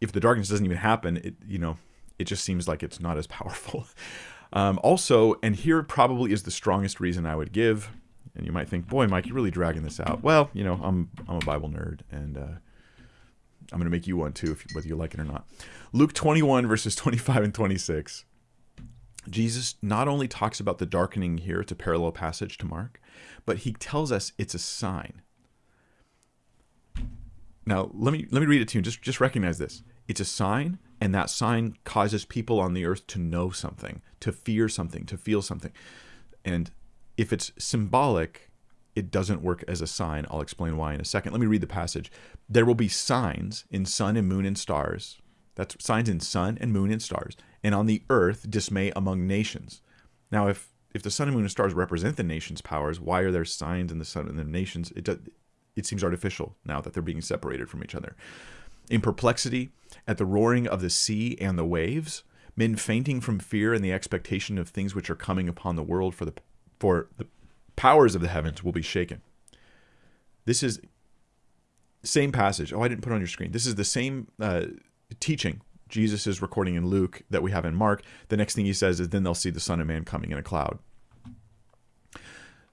if the darkness doesn't even happen, it you know it just seems like it's not as powerful. [laughs] Um, also, and here probably is the strongest reason I would give. And you might think, boy, Mike, you're really dragging this out. Well, you know, I'm I'm a Bible nerd, and uh, I'm going to make you one too, if, whether you like it or not. Luke 21 verses 25 and 26. Jesus not only talks about the darkening here, it's a parallel passage to Mark, but he tells us it's a sign. Now, let me let me read it to you. Just just recognize this. It's a sign, and that sign causes people on the earth to know something, to fear something, to feel something. And if it's symbolic, it doesn't work as a sign. I'll explain why in a second. Let me read the passage. There will be signs in sun and moon and stars. That's signs in sun and moon and stars, and on the earth dismay among nations. Now, if if the sun and moon and stars represent the nation's powers, why are there signs in the sun and the nations? It does, it seems artificial now that they're being separated from each other. In perplexity at the roaring of the sea and the waves, men fainting from fear and the expectation of things which are coming upon the world, for the for the powers of the heavens will be shaken. This is same passage. Oh, I didn't put on your screen. This is the same uh, teaching Jesus is recording in Luke that we have in Mark. The next thing he says is, "Then they'll see the Son of Man coming in a cloud."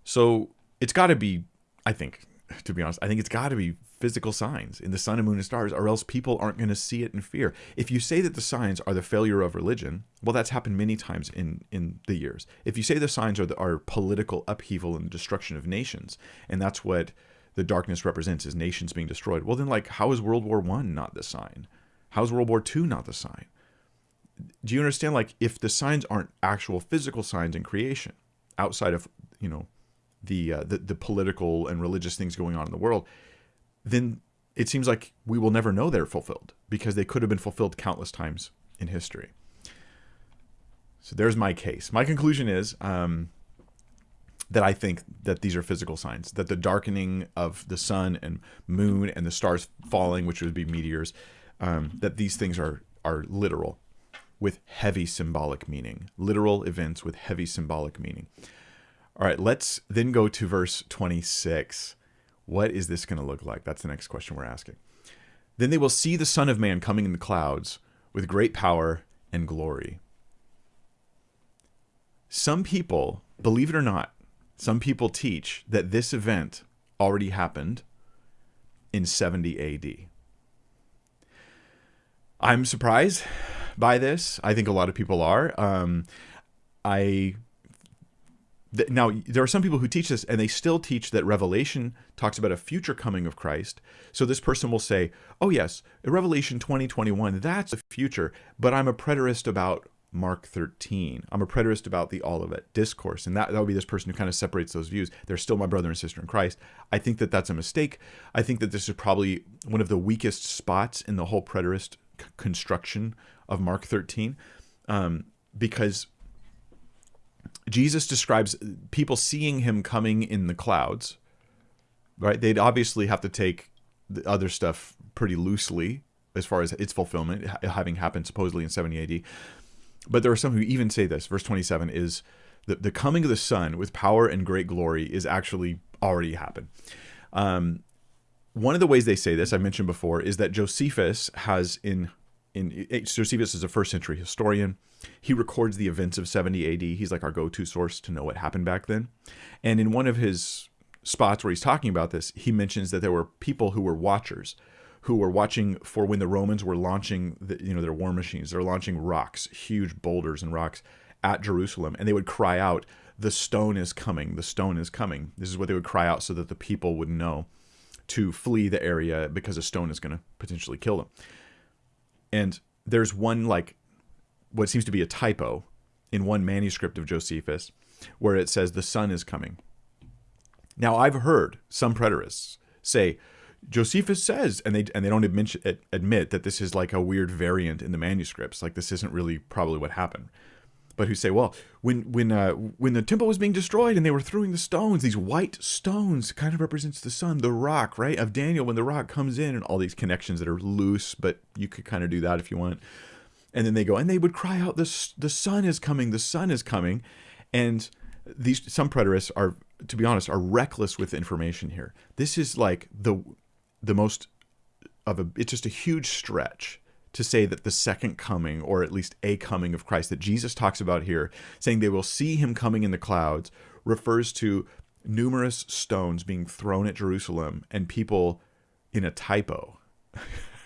So it's got to be, I think, to be honest. I think it's got to be physical signs in the sun and moon and stars, or else people aren't going to see it in fear. If you say that the signs are the failure of religion, well, that's happened many times in in the years. If you say the signs are the, are political upheaval and destruction of nations, and that's what the darkness represents is nations being destroyed, well, then like how is World War One not the sign? How is World War Two not the sign? Do you understand? Like if the signs aren't actual physical signs in creation, outside of you know the, uh, the the political and religious things going on in the world, then it seems like we will never know they're fulfilled because they could have been fulfilled countless times in history. So there's my case. My conclusion is um, that I think that these are physical signs, that the darkening of the sun and moon and the stars falling, which would be meteors, um, that these things are are literal, with heavy symbolic meaning, literal events with heavy symbolic meaning. All right, let's then go to verse 26. What is this going to look like? That's the next question we're asking. Then they will see the Son of Man coming in the clouds with great power and glory. Some people, believe it or not, some people teach that this event already happened in 70 AD. I'm surprised by this. I think a lot of people are. Um, I now there are some people who teach this, and they still teach that Revelation talks about a future coming of Christ. So this person will say, "Oh yes, Revelation 2021, that's the future," but I'm a preterist about Mark 13. I'm a preterist about the Olivet discourse. And that, that would be this person who kind of separates those views. They're still my brother and sister in Christ. I think that that's a mistake. I think that this is probably one of the weakest spots in the whole preterist construction of Mark 13 um, because Jesus describes people seeing him coming in the clouds, right? They'd obviously have to take the other stuff pretty loosely as far as its fulfillment having happened supposedly in 70 AD. But there are some who even say this. Verse 27 is the, the coming of the Son with power and great glory is actually already happened. Um, one of the ways they say this, I mentioned before, is that Josephus has in in Josephus is a first century historian. He records the events of 70 AD. He's like our go-to source to know what happened back then. And in one of his spots where he's talking about this, he mentions that there were people who were watchers who were watching for when the Romans were launching the, you know their war machines. They're launching rocks, huge boulders and rocks at Jerusalem, and they would cry out, "The stone is coming! The stone is coming!" This is what they would cry out so that the people would know to flee the area because a stone is going to potentially kill them. And there's one like what seems to be a typo in one manuscript of Josephus where it says the sun is coming. Now I've heard some preterists say Josephus says, and they and they don't admit, admit that this is like a weird variant in the manuscripts, like this isn't really probably what happened. But who say, well, when when uh, when the temple was being destroyed and they were throwing the stones, these white stones kind of represents the sun, the rock, right, of Daniel when the rock comes in, and all these connections that are loose, but you could kind of do that if you want. And then they go, and they would cry out, the the sun is coming, the sun is coming, and these some preterists are, to be honest, are reckless with information here. This is like the the most of a it's just a huge stretch to say that the second coming or at least a coming of Christ that Jesus talks about here saying they will see him coming in the clouds refers to numerous stones being thrown at Jerusalem and people in a typo [laughs]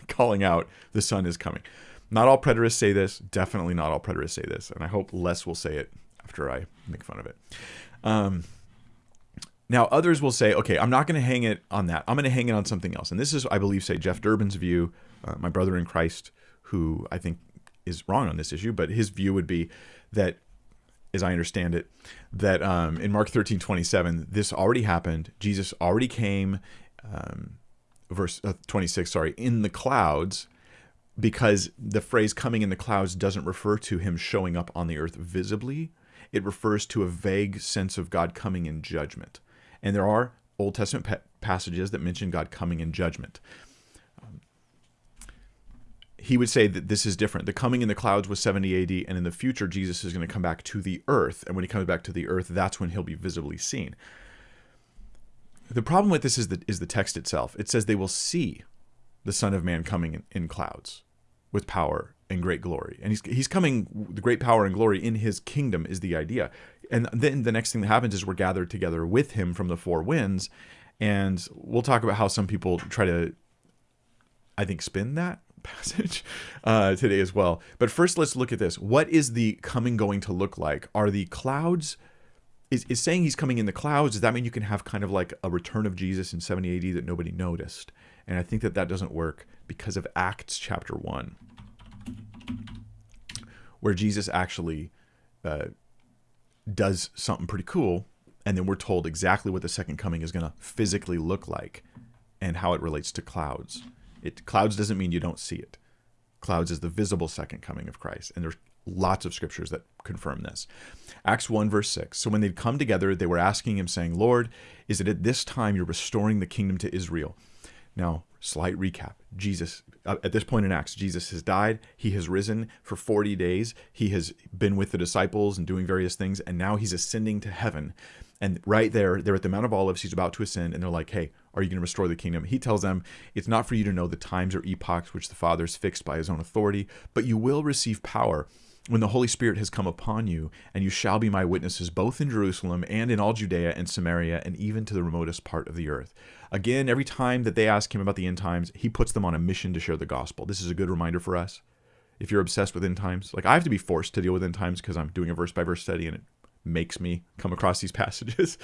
calling out the sun is coming. Not all preterists say this, definitely not all preterists say this, and I hope less will say it after I make fun of it. Um, now, others will say, okay, I'm not going to hang it on that. I'm going to hang it on something else. And this is, I believe, say, Jeff Durbin's view, uh, my brother in Christ, who I think is wrong on this issue, but his view would be that, as I understand it, that um, in Mark 13, 27, this already happened. Jesus already came, um, verse uh, 26, sorry, in the clouds, because the phrase coming in the clouds doesn't refer to him showing up on the earth visibly. It refers to a vague sense of God coming in judgment. And there are Old Testament pa- passages that mention God coming in judgment. He would say that this is different. The coming in the clouds was 70 AD, and in the future, Jesus is going to come back to the earth. And when he comes back to the earth, that's when he'll be visibly seen. The problem with this is the, is the text itself. It says they will see the Son of Man coming in, in clouds with power and great glory. And he's, he's coming, the great power and glory in his kingdom is the idea. And then the next thing that happens is we're gathered together with him from the four winds. And we'll talk about how some people try to, I think, spin that [laughs] passage uh, today as well. But first, let's look at this. What is the coming going to look like? Are the clouds is, is saying he's coming in the clouds does that mean you can have kind of like a return of jesus in 70 ad that nobody noticed and i think that that doesn't work because of acts chapter 1 where Jesus actually uh, does something pretty cool, and then we're told exactly what the second coming is going to physically look like and how it relates to clouds. It clouds doesn't mean you don't see it. Clouds is the visible second coming of Christ, and there's lots of scriptures that confirm this. Acts 1 verse 6. So when they'd come together, they were asking him saying, "Lord, is it at this time you're restoring the kingdom to Israel?" Now, slight recap. Jesus uh, at this point in Acts, Jesus has died. He has risen for 40 days. He has been with the disciples and doing various things, and now he's ascending to heaven. And right there, they're at the Mount of Olives. He's about to ascend, and they're like, "Hey, are you going to restore the kingdom?" He tells them, "It's not for you to know the times or epochs which the Father has fixed by His own authority, but you will receive power." When the Holy Spirit has come upon you, and you shall be my witnesses both in Jerusalem and in all Judea and Samaria and even to the remotest part of the earth. Again, every time that they ask him about the end times, he puts them on a mission to share the gospel. This is a good reminder for us. If you're obsessed with end times, like I have to be forced to deal with end times because I'm doing a verse by verse study and it makes me come across these [laughs] passages.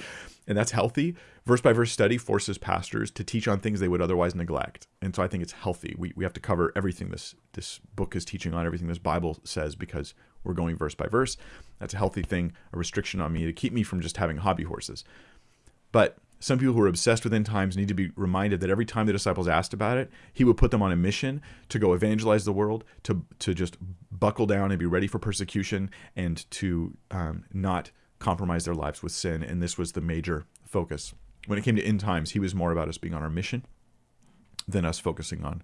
And that's healthy. Verse by verse study forces pastors to teach on things they would otherwise neglect. And so i think it's healthy. We, we have to cover everything this this book is teaching on everything this bible says because we're going verse by verse. That's a healthy thing a restriction on me to keep me from just having hobby horses. But some people who are obsessed with end times need to be reminded that every time the disciples asked about it, he would put them on a mission to go evangelize the world, to to just buckle down and be ready for persecution, and to um, not compromise their lives with sin. And this was the major focus. When it came to end times, he was more about us being on our mission than us focusing on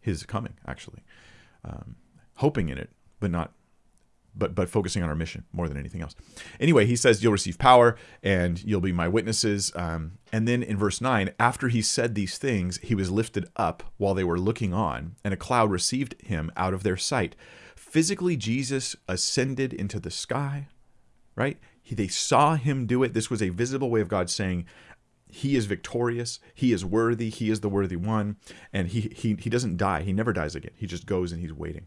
his coming, actually. Um, hoping in it, but not but but focusing on our mission more than anything else. Anyway, he says you'll receive power and you'll be my witnesses. Um, and then in verse nine, after he said these things, he was lifted up while they were looking on, and a cloud received him out of their sight. Physically, Jesus ascended into the sky. Right? He, they saw him do it. This was a visible way of God saying, he is victorious he is worthy he is the worthy one and he he he doesn't die he never dies again he just goes and he's waiting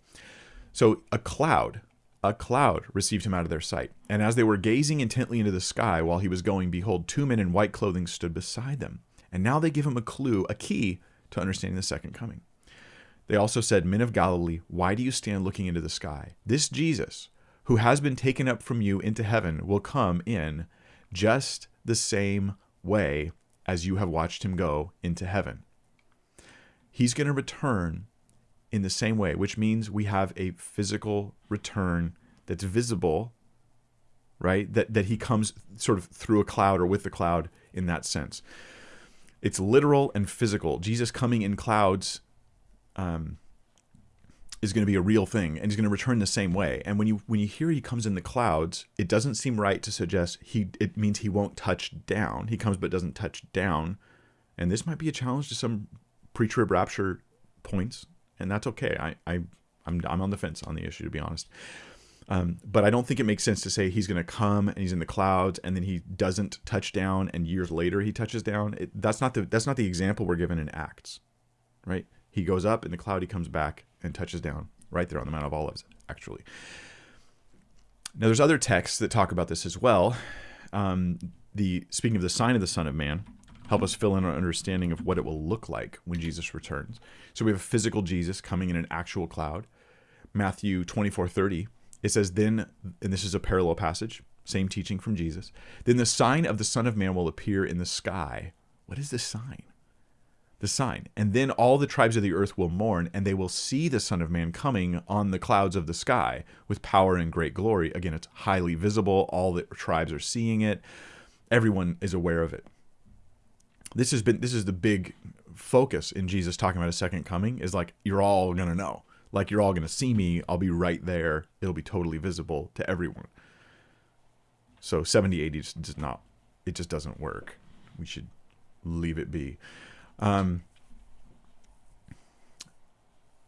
so a cloud a cloud received him out of their sight. And as they were gazing intently into the sky while he was going, behold, two men in white clothing stood beside them. And now they give him a clue, a key to understanding the second coming. They also said, Men of Galilee, why do you stand looking into the sky? This Jesus, who has been taken up from you into heaven, will come in just the same way as you have watched him go into heaven. He's going to return in the same way, which means we have a physical return that's visible, right? That that he comes sort of through a cloud or with the cloud in that sense. It's literal and physical. Jesus coming in clouds um, is going to be a real thing, and he's going to return the same way. And when you when you hear he comes in the clouds, it doesn't seem right to suggest he. It means he won't touch down. He comes but doesn't touch down, and this might be a challenge to some pre-trib rapture points and that's okay. I, I I'm I'm on the fence on the issue to be honest. Um, but I don't think it makes sense to say he's going to come and he's in the clouds and then he doesn't touch down and years later he touches down. It, that's not the that's not the example we're given in Acts, right? He goes up in the cloud, he comes back and touches down right there on the Mount of Olives, actually. Now there's other texts that talk about this as well. Um, the speaking of the sign of the Son of Man, help us fill in our understanding of what it will look like when Jesus returns. So we have a physical Jesus coming in an actual cloud. Matthew 24 30, it says, Then, and this is a parallel passage, same teaching from Jesus, then the sign of the Son of Man will appear in the sky. What is the sign? The sign. And then all the tribes of the earth will mourn, and they will see the Son of Man coming on the clouds of the sky with power and great glory. Again, it's highly visible. All the tribes are seeing it. Everyone is aware of it this has been this is the big focus in Jesus talking about a second coming is like you're all gonna know. Like you're all gonna see me. I'll be right there. It'll be totally visible to everyone. So 70 AD just does not it just doesn't work. We should leave it be. Um,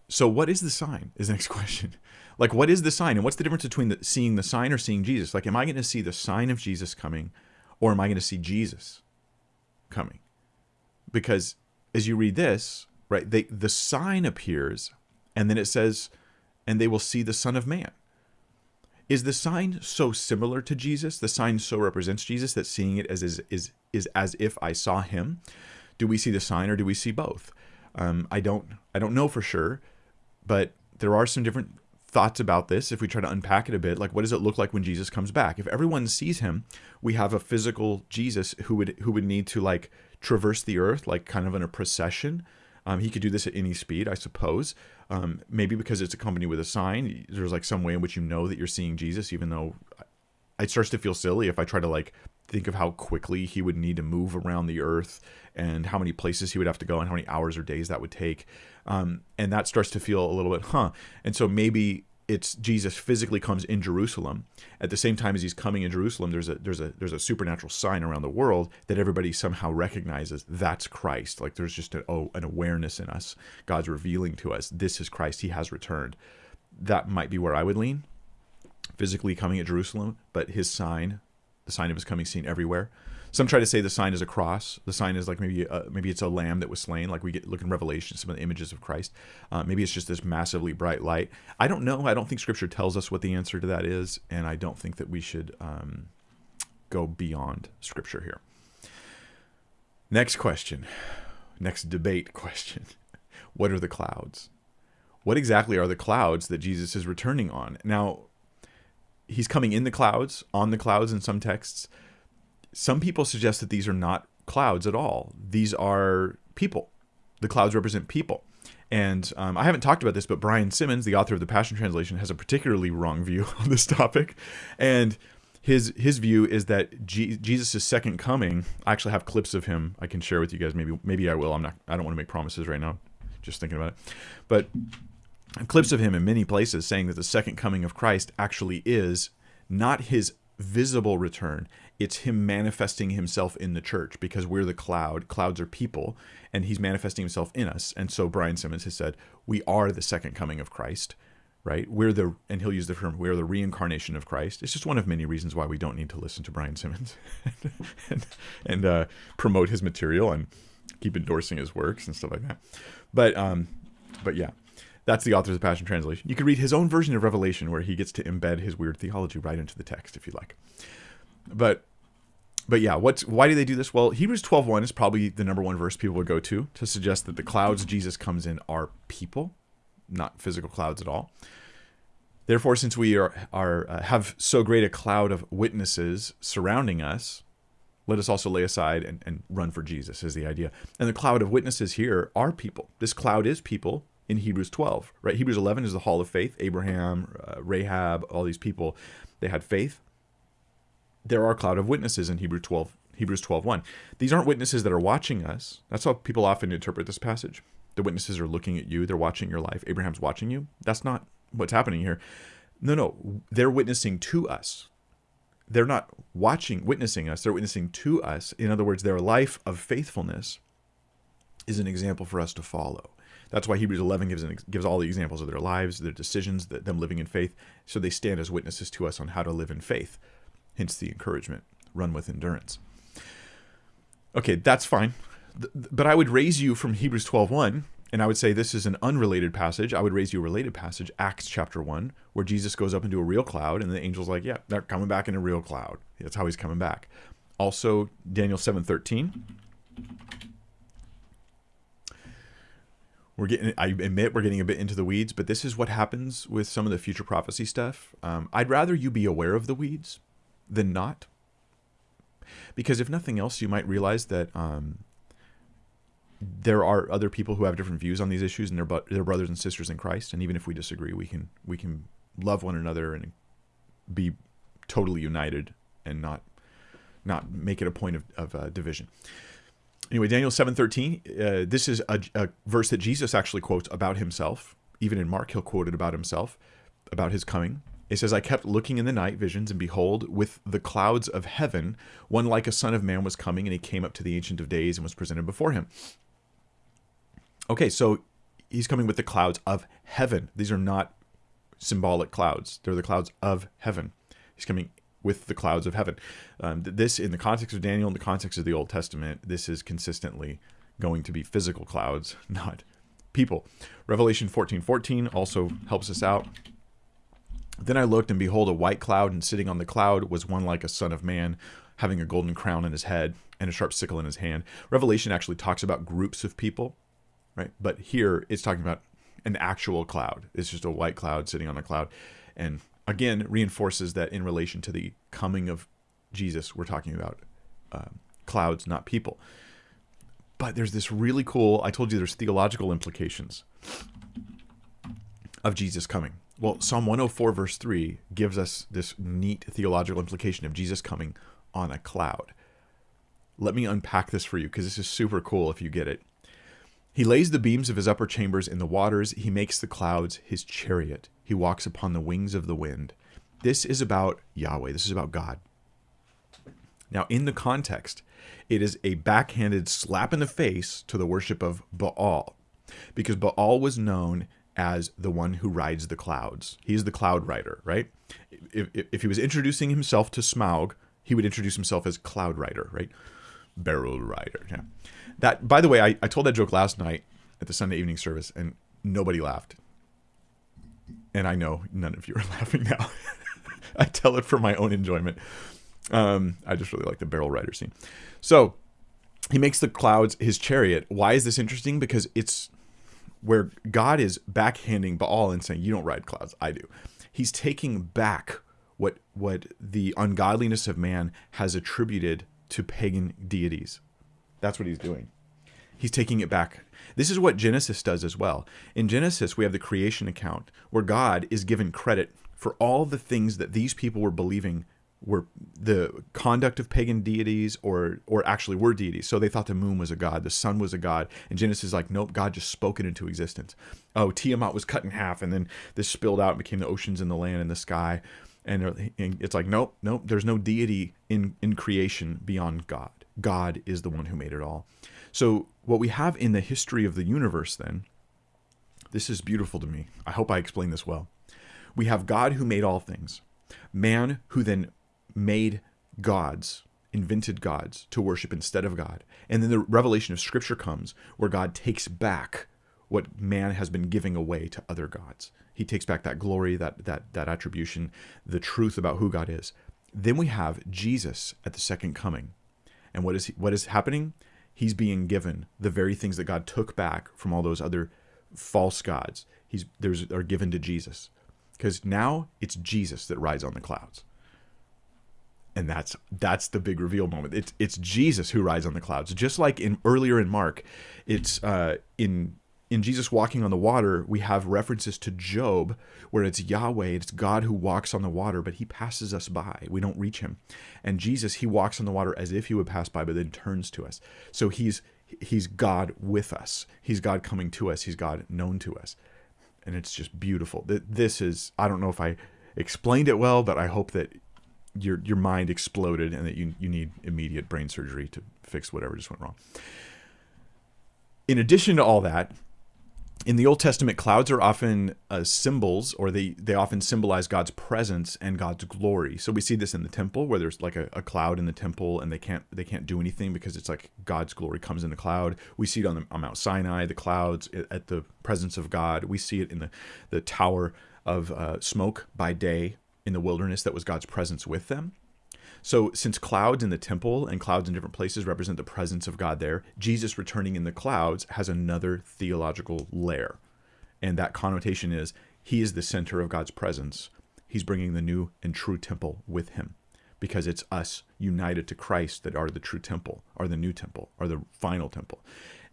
so what is the sign is the next [laughs] question. Like what is the sign and what's the difference between the, seeing the sign or seeing jesus? Like am i going to see the sign of jesus coming or am i going to see jesus coming because as you read this, right, they, the sign appears and then it says, and they will see the Son of Man. Is the sign so similar to Jesus? The sign so represents Jesus that seeing it as is is is as if I saw him. Do we see the sign or do we see both? Um, I don't I don't know for sure, but there are some different thoughts about this if we try to unpack it a bit like what does it look like when jesus comes back if everyone sees him we have a physical jesus who would who would need to like traverse the earth like kind of in a procession. Um, he could do this at any speed, I suppose. Um, maybe because it's accompanied with a sign. There's like some way in which you know that you're seeing Jesus, even though it starts to feel silly if I try to like think of how quickly he would need to move around the earth and how many places he would have to go and how many hours or days that would take. Um, and that starts to feel a little bit, huh? And so maybe it's Jesus physically comes in Jerusalem. At the same time as he's coming in Jerusalem, there's a there's a there's a supernatural sign around the world that everybody somehow recognizes that's Christ. Like there's just an oh, an awareness in us. God's revealing to us this is Christ. He has returned. That might be where I would lean. Physically coming at Jerusalem, but his sign, the sign of his coming, seen everywhere. Some try to say the sign is a cross. The sign is like maybe uh, maybe it's a lamb that was slain, like we get look in Revelation, some of the images of Christ. Uh, maybe it's just this massively bright light. I don't know. I don't think Scripture tells us what the answer to that is, and I don't think that we should um, go beyond Scripture here. Next question, next debate question: [laughs] What are the clouds? What exactly are the clouds that Jesus is returning on? Now, he's coming in the clouds, on the clouds in some texts. Some people suggest that these are not clouds at all. These are people. The clouds represent people. And um, I haven't talked about this, but Brian Simmons, the author of the Passion Translation, has a particularly wrong view [laughs] on this topic. And his his view is that G- Jesus' second coming. I actually have clips of him I can share with you guys. Maybe maybe I will. I'm not. I don't want to make promises right now. Just thinking about it, but clips of him in many places saying that the second coming of Christ actually is not his visible return it's him manifesting himself in the church because we're the cloud clouds are people and he's manifesting himself in us and so brian simmons has said we are the second coming of christ right we're the and he'll use the term we're the reincarnation of christ it's just one of many reasons why we don't need to listen to brian simmons [laughs] and, and uh, promote his material and keep endorsing his works and stuff like that but um but yeah that's the author's Passion Translation. You can read his own version of Revelation where he gets to embed his weird theology right into the text if you like. But but yeah, what's why do they do this? Well, Hebrews 12:1 is probably the number one verse people would go to to suggest that the clouds Jesus comes in are people, not physical clouds at all. Therefore, since we are, are uh, have so great a cloud of witnesses surrounding us, let us also lay aside and, and run for Jesus is the idea. And the cloud of witnesses here are people. This cloud is people in Hebrews 12, right? Hebrews 11 is the hall of faith. Abraham, uh, Rahab, all these people, they had faith there are a cloud of witnesses in Hebrew 12, Hebrews 12:1. These aren't witnesses that are watching us. That's how people often interpret this passage. The witnesses are looking at you, they're watching your life. Abraham's watching you. That's not what's happening here. No, no, they're witnessing to us. They're not watching, witnessing us, they're witnessing to us. In other words, their life of faithfulness is an example for us to follow. That's why Hebrews 11 gives an, gives all the examples of their lives, their decisions, them living in faith, so they stand as witnesses to us on how to live in faith hence the encouragement run with endurance. Okay, that's fine. But I would raise you from Hebrews 12:1 and I would say this is an unrelated passage. I would raise you a related passage, Acts chapter 1, where Jesus goes up into a real cloud and the angel's like, "Yeah, they're coming back in a real cloud." That's how he's coming back. Also, Daniel 7:13 we're getting i admit we're getting a bit into the weeds but this is what happens with some of the future prophecy stuff um, i'd rather you be aware of the weeds than not. Because if nothing else, you might realize that um, there are other people who have different views on these issues, and they're, they're brothers and sisters in Christ. And even if we disagree, we can we can love one another and be totally united and not not make it a point of, of uh, division. Anyway, Daniel seven thirteen. Uh, this is a, a verse that Jesus actually quotes about himself. Even in Mark, he'll quote it about himself, about his coming. It says, I kept looking in the night visions, and behold, with the clouds of heaven, one like a son of man was coming, and he came up to the Ancient of Days and was presented before him. Okay, so he's coming with the clouds of heaven. These are not symbolic clouds, they're the clouds of heaven. He's coming with the clouds of heaven. Um, this, in the context of Daniel, in the context of the Old Testament, this is consistently going to be physical clouds, [laughs] not people. Revelation 14 14 also helps us out. Then I looked, and behold, a white cloud, and sitting on the cloud was one like a son of man, having a golden crown on his head and a sharp sickle in his hand. Revelation actually talks about groups of people, right? But here it's talking about an actual cloud. It's just a white cloud sitting on a cloud. And again, reinforces that in relation to the coming of Jesus, we're talking about uh, clouds, not people. But there's this really cool, I told you there's theological implications of Jesus coming. Well, Psalm 104, verse 3, gives us this neat theological implication of Jesus coming on a cloud. Let me unpack this for you because this is super cool if you get it. He lays the beams of his upper chambers in the waters. He makes the clouds his chariot. He walks upon the wings of the wind. This is about Yahweh. This is about God. Now, in the context, it is a backhanded slap in the face to the worship of Baal, because Baal was known as the one who rides the clouds. He's the cloud rider, right? If, if, if he was introducing himself to Smaug, he would introduce himself as cloud rider, right? Barrel rider. Yeah. That, by the way, I, I told that joke last night at the Sunday evening service, and nobody laughed. And I know none of you are [laughs] laughing now. [laughs] I tell it for my own enjoyment. Um, I just really like the barrel rider scene. So he makes the clouds his chariot. Why is this interesting? Because it's where God is backhanding Baal and saying, "You don't ride clouds, I do." He's taking back what what the ungodliness of man has attributed to pagan deities. That's what he's doing. He's taking it back. This is what Genesis does as well. In Genesis, we have the creation account where God is given credit for all the things that these people were believing were the conduct of pagan deities or or actually were deities. So they thought the moon was a god, the sun was a god, and Genesis is like, nope, God just spoke it into existence. Oh, Tiamat was cut in half, and then this spilled out and became the oceans and the land and the sky. And uh, it's like, nope, nope, there's no deity in, in creation beyond God. God is the one who made it all. So what we have in the history of the universe then, this is beautiful to me. I hope I explain this well. We have God who made all things, man who then made gods, invented gods to worship instead of God. And then the revelation of Scripture comes where God takes back what man has been giving away to other gods. He takes back that glory, that that that attribution, the truth about who God is. Then we have Jesus at the second coming. And what is he, what is happening? He's being given the very things that God took back from all those other false gods. He's there's are given to Jesus. Because now it's Jesus that rides on the clouds and that's that's the big reveal moment. It's it's Jesus who rides on the clouds, just like in earlier in Mark. It's uh, in in Jesus walking on the water. We have references to Job, where it's Yahweh, it's God who walks on the water, but He passes us by. We don't reach Him, and Jesus He walks on the water as if He would pass by, but then turns to us. So He's He's God with us. He's God coming to us. He's God known to us, and it's just beautiful. This is I don't know if I explained it well, but I hope that your your mind exploded and that you you need immediate brain surgery to fix whatever just went wrong. In addition to all that, in the Old Testament, clouds are often uh, symbols, or they they often symbolize God's presence and God's glory. So we see this in the temple, where there's like a, a, cloud in the temple, and they can't they can't do anything because it's like God's glory comes in the cloud. We see it on, the, on Mount Sinai, the clouds at the presence of God. We see it in the the tower of uh, smoke by day, in the wilderness that was God's presence with them. So, since clouds in the temple and clouds in different places represent the presence of God there, Jesus returning in the clouds has another theological layer. And that connotation is he is the center of God's presence. He's bringing the new and true temple with him because it's us united to Christ that are the true temple, are the new temple, are the final temple.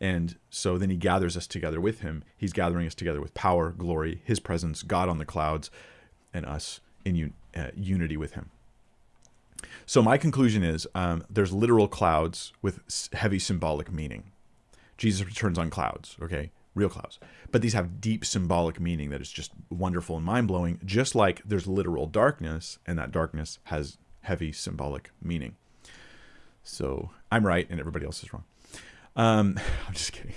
And so then he gathers us together with him. He's gathering us together with power, glory, his presence, God on the clouds, and us in un, uh, unity with him. So my conclusion is um, there's literal clouds with heavy symbolic meaning. Jesus returns on clouds, okay, real clouds. But these have deep symbolic meaning that is just wonderful and mind blowing, just like there's literal darkness, and that darkness has heavy symbolic meaning. So I'm right, and everybody else is wrong. Um, [laughs] I'm just kidding.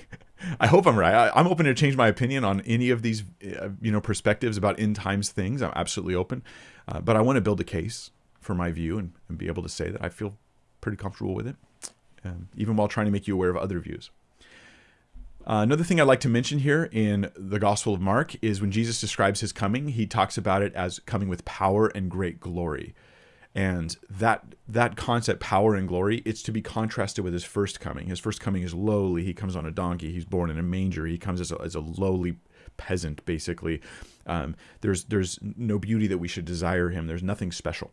I hope I'm right. I, am open to change my opinion on any of these, uh, you know, perspectives about end times things. I'm absolutely open, uh, but I want to build a case for my view and, and, be able to say that I feel pretty comfortable with it, um, even while trying to make you aware of other views. Uh, another thing I'd like to mention here in the Gospel of Mark is when Jesus describes his coming, he talks about it as coming with power and great glory and that that concept power and glory it's to be contrasted with his first coming. His first coming is lowly. He comes on a donkey. He's born in a manger. He comes as a, as a lowly peasant basically. Um, there's there's no beauty that we should desire him. There's nothing special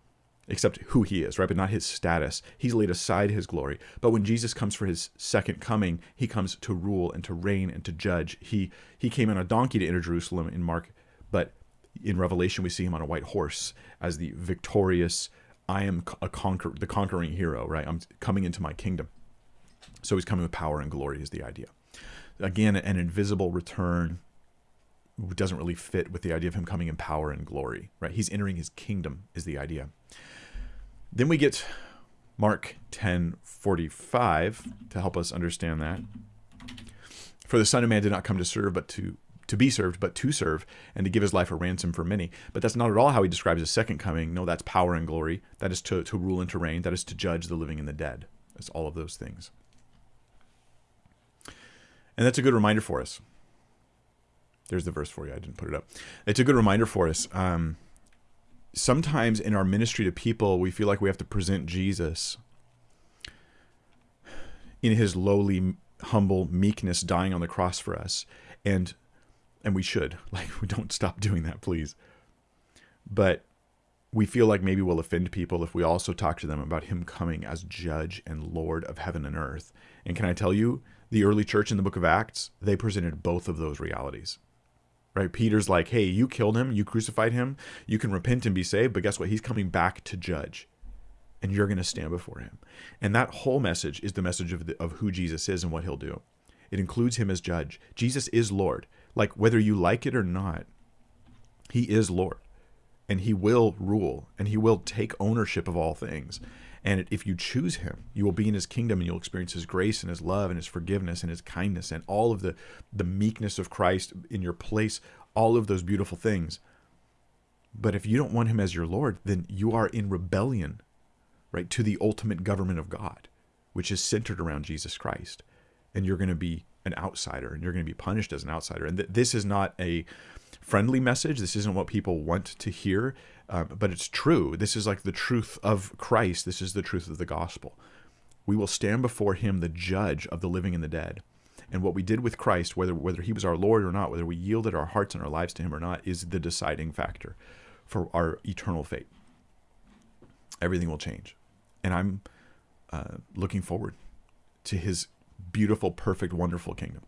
except who he is right? But not his status. He's laid aside his glory. But when jesus comes for his second coming he comes to rule and to reign and to judge. He he came on a donkey to enter jerusalem in mark but in revelation we see him on a white horse as the victorious I am a conquer the conquering hero, right? I'm coming into my kingdom. So he's coming with power and glory is the idea. Again, an invisible return doesn't really fit with the idea of him coming in power and glory, right? He's entering his kingdom is the idea. Then we get Mark 10 45 to help us understand that. For the Son of Man did not come to serve, but to to be served, but to serve, and to give his life a ransom for many. But that's not at all how he describes his second coming. No, that's power and glory. That is to, to rule and to reign. That is to judge the living and the dead. That's all of those things. And that's a good reminder for us. There's the verse for you. I didn't put it up. It's a good reminder for us. Um, sometimes in our ministry to people, we feel like we have to present Jesus in his lowly, humble meekness, dying on the cross for us, and and we should [laughs] like we don't stop doing that, please. But we feel like maybe we'll offend people if we also talk to them about him coming as judge and lord of heaven and earth. And can I tell you, the early church in the book of Acts, they presented both of those realities right? Peter's like, hey, you killed him, you crucified him, you can repent and be saved, but guess what? He's coming back to judge, and you're going to stand before him. And that whole message is the message of, the, of who Jesus is and what he'll do. It includes him as judge. Jesus is Lord. Like, whether you like it or not, he is Lord, and he will rule, and he will take ownership of all things. And if you choose him, you will be in his kingdom and you'll experience his grace and his love and his forgiveness and his kindness and all of the, the meekness of Christ in your place, all of those beautiful things. But if you don't want him as your Lord, then you are in rebellion, right, to the ultimate government of God, which is centered around Jesus Christ. And you're going to be an outsider and you're going to be punished as an outsider. And th- this is not a friendly message. This isn't what people want to hear. Um, but it's true. This is like the truth of Christ. This is the truth of the gospel. We will stand before him, the judge of the living and the dead. And what we did with Christ, whether whether he was our Lord or not, whether we yielded our hearts and our lives to him or not, is the deciding factor for our eternal fate. Everything will change. And I'm uh, looking forward to his beautiful, perfect, wonderful kingdom.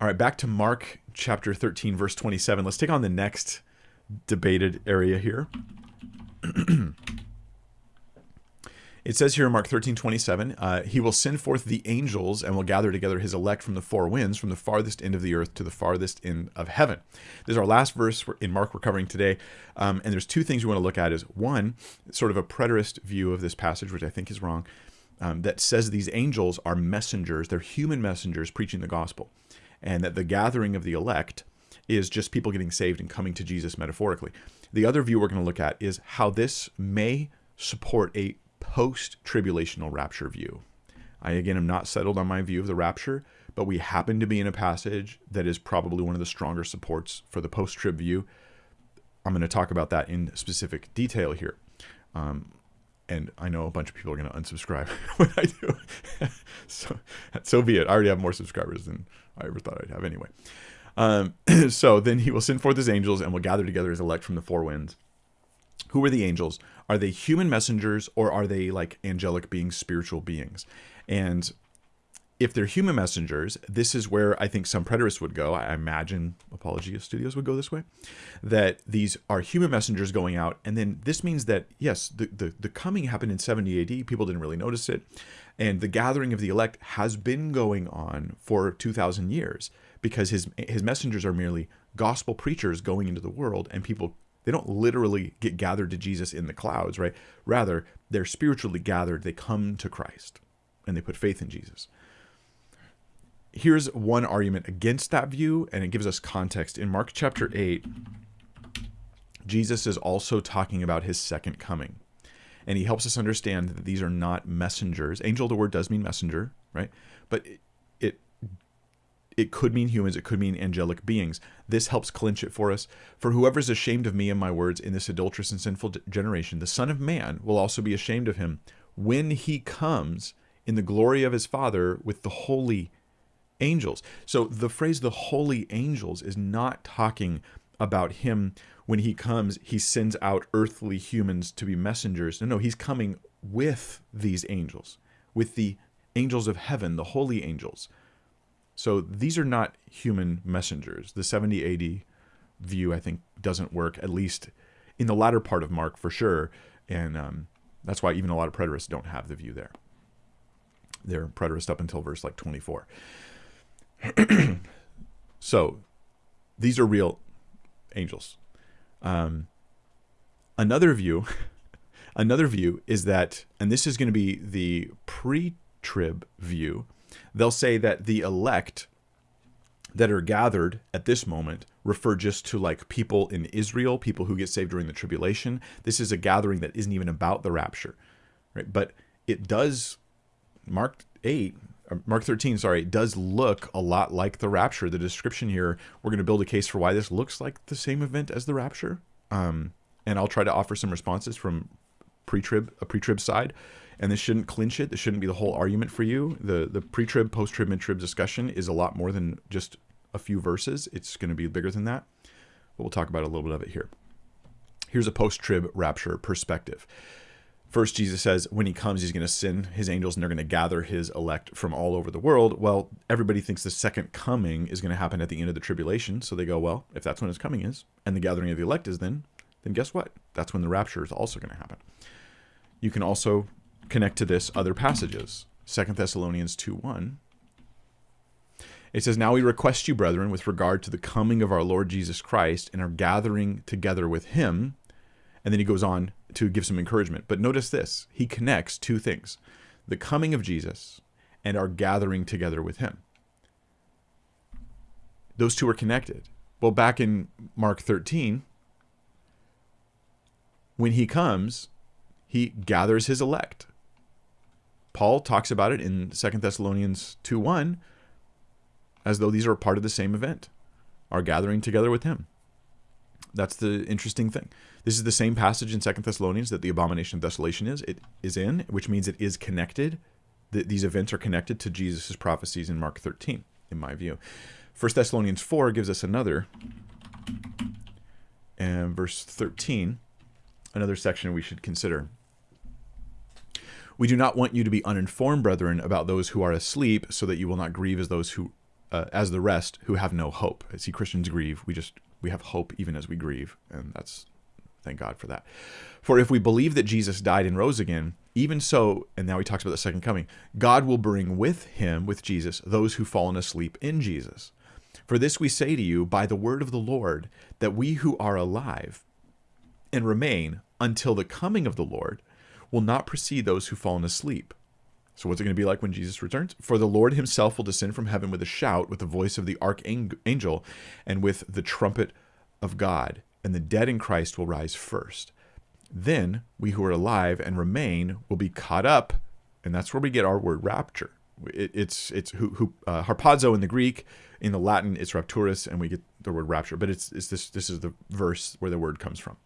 All right, back to Mark chapter 13, verse 27. Let's take on the next debated area here. [clears throat] it says here in Mark 13, 27, uh, he will send forth the angels and will gather together his elect from the four winds, from the farthest end of the earth to the farthest end of heaven. This is our last verse in Mark we're covering today. Um, and there's two things we want to look at is one, sort of a preterist view of this passage, which I think is wrong, um, that says these angels are messengers. They're human messengers preaching the gospel. And that the gathering of the elect is just people getting saved and coming to Jesus metaphorically. The other view we're going to look at is how this may support a post tribulational rapture view. I, again, am not settled on my view of the rapture, but we happen to be in a passage that is probably one of the stronger supports for the post trib view. I'm going to talk about that in specific detail here. Um, and I know a bunch of people are going to unsubscribe [laughs] when I do. [laughs] so, so be it. I already have more subscribers than I ever thought I'd have anyway. Um, [clears throat] so then he will send forth his angels and will gather together his elect from the four winds. Who are the angels? Are they human messengers or are they like angelic beings, spiritual beings? And if they're human messengers, this is where I think some preterists would go. I imagine Apologia Studios would go this way. That these are human messengers going out, and then this means that yes, the, the, the coming happened in 70 AD. People didn't really notice it, and the gathering of the elect has been going on for 2,000 years because his his messengers are merely gospel preachers going into the world and people they don't literally get gathered to Jesus in the clouds, right? Rather, they're spiritually gathered. They come to Christ and they put faith in Jesus. Here's one argument against that view, and it gives us context. In Mark chapter 8, Jesus is also talking about his second coming. And he helps us understand that these are not messengers. Angel, the word does mean messenger, right? But it it could mean humans, it could mean angelic beings. This helps clinch it for us. For whoever is ashamed of me and my words in this adulterous and sinful generation, the Son of Man will also be ashamed of him when he comes in the glory of his Father with the holy angels. So the phrase the holy angels is not talking about him when he comes, he sends out earthly humans to be messengers. No, no, he's coming with these angels, with the angels of heaven, the holy angels. So these are not human messengers. The 70 AD view, I think, doesn't work, at least in the latter part of Mark for sure. And um, that's why even a lot of preterists don't have the view there. They're preterist up until verse like 24. [clears throat] so these are real angels. Um, another view, [laughs] another view is that, and this is going to be the pre-trib view. They'll say that the elect that are gathered at this moment refer just to like people in Israel, people who get saved during the tribulation. This is a gathering that isn't even about the rapture, right? But it does, Mark 8, Mark 13, sorry, does look a lot like the rapture. The description here, we're going to build a case for why this looks like the same event as the rapture. Um, and I'll try to offer some responses from pre-trib, a pre-trib side. And this shouldn't clinch it. This shouldn't be the whole argument for you. The the pre-trib, post-trib, mid-trib discussion is a lot more than just a few verses. It's going to be bigger than that. But we'll talk about a little bit of it here. Here's a post-trib rapture perspective. First, Jesus says when he comes, he's going to send his angels and they're going to gather his elect from all over the world. Well, everybody thinks the second coming is going to happen at the end of the tribulation. So they go, well, if that's when his coming is, and the gathering of the elect is then, then guess what? That's when the rapture is also going to happen. You can also connect to this other passages. Second Thessalonians 2 1. It says, Now we request you, brethren, with regard to the coming of our Lord Jesus Christ and our gathering together with him. And then he goes on to give some encouragement. But notice this he connects two things the coming of Jesus and our gathering together with him. Those two are connected. Well, back in Mark 13, when he comes, he gathers his elect. Paul talks about it in 2 Thessalonians 2 1 as though these are part of the same event, our gathering together with him. That's the interesting thing. This is the same passage in Second Thessalonians that the abomination of desolation is. It is in, which means it is connected. These events are connected to Jesus' prophecies in Mark 13, in my view. First Thessalonians 4 gives us another, and verse 13, another section we should consider. We do not want you to be uninformed, brethren, about those who are asleep, so that you will not grieve as those who, uh, as the rest who have no hope. I see Christians grieve. We just we have hope even as we grieve, and that's thank God for that. For if we believe that Jesus died and rose again, even so, and now he talks about the second coming, God will bring with him, with Jesus, those who've fallen asleep in Jesus. For this we say to you by the word of the Lord, that we who are alive and remain until the coming of the Lord will not precede those who've fallen asleep. So what's it going to be like when Jesus returns? For the Lord himself will descend from heaven with a shout, with the voice of the archangel, and with the trumpet of God, and the dead in Christ will rise first. Then we who are alive and remain will be caught up, and that's where we get our word rapture. It, it's it's who, who uh, harpazo in the Greek, in the Latin it's rapturus, and we get the word rapture. But it's, it's this this is the verse where the word comes from.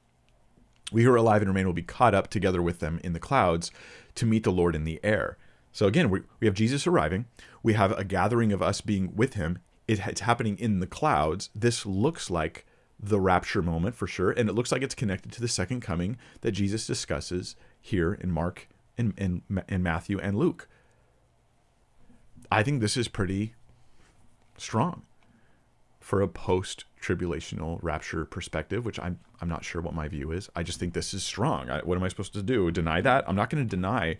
We who are alive and remain will be caught up together with them in the clouds to meet the Lord in the air. So again, we, we have Jesus arriving. We have a gathering of us being with him. It, it's happening in the clouds. This looks like the rapture moment for sure. And it looks like it's connected to the second coming that Jesus discusses here in Mark and, and, and Matthew and Luke. I think this is pretty strong for a post tribulational rapture perspective, which I'm I'm not sure what my view is. I just think this is strong. I, what am I supposed to do? Deny that? I'm not going to deny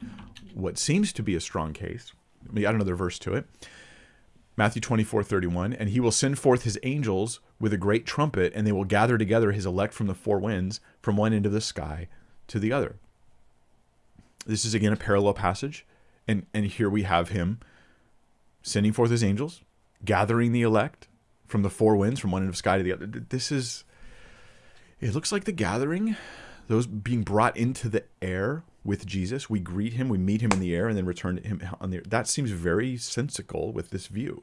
what seems to be a strong case. Let me add another verse to it. Matthew 24, 31, and he will send forth his angels with a great trumpet, and they will gather together his elect from the four winds, from one end of the sky to the other. This is again a parallel passage, and, and here we have him sending forth his angels, gathering the elect from the four winds, from one end of sky to the other. This is it looks like the gathering, those being brought into the air with Jesus. We greet him, we meet him in the air, and then return to him on the air. That seems very sensical with this view.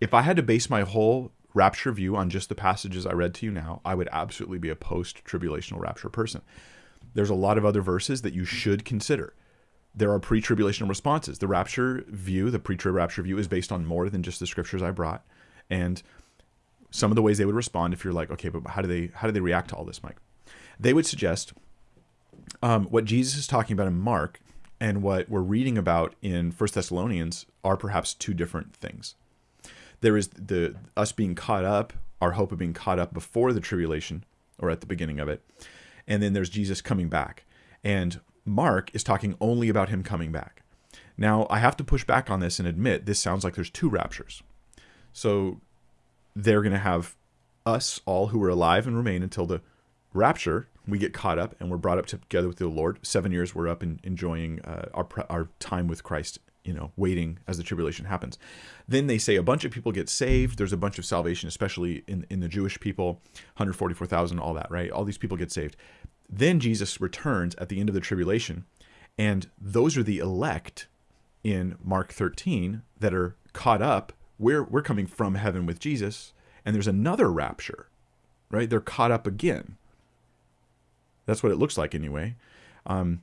If I had to base my whole rapture view on just the passages I read to you now, I would absolutely be a post tribulational rapture person. There's a lot of other verses that you should consider. There are pre tribulational responses. The rapture view, the pre trib rapture view, is based on more than just the scriptures I brought. And some of the ways they would respond if you're like, okay, but how do they how do they react to all this, Mike? They would suggest um, what Jesus is talking about in Mark and what we're reading about in First Thessalonians are perhaps two different things. There is the us being caught up, our hope of being caught up before the tribulation or at the beginning of it, and then there's Jesus coming back. And Mark is talking only about him coming back. Now, I have to push back on this and admit this sounds like there's two raptures. So they're going to have us all who are alive and remain until the rapture, we get caught up and we're brought up together with the Lord. Seven years we're up and enjoying uh, our our time with Christ. You know, waiting as the tribulation happens. Then they say a bunch of people get saved. There's a bunch of salvation, especially in in the Jewish people, 144,000, all that, right? All these people get saved. Then Jesus returns at the end of the tribulation, and those are the elect in Mark 13 that are caught up. We're we're coming from heaven with Jesus, and there's another rapture, right? They're caught up again that's what it looks like anyway. Um,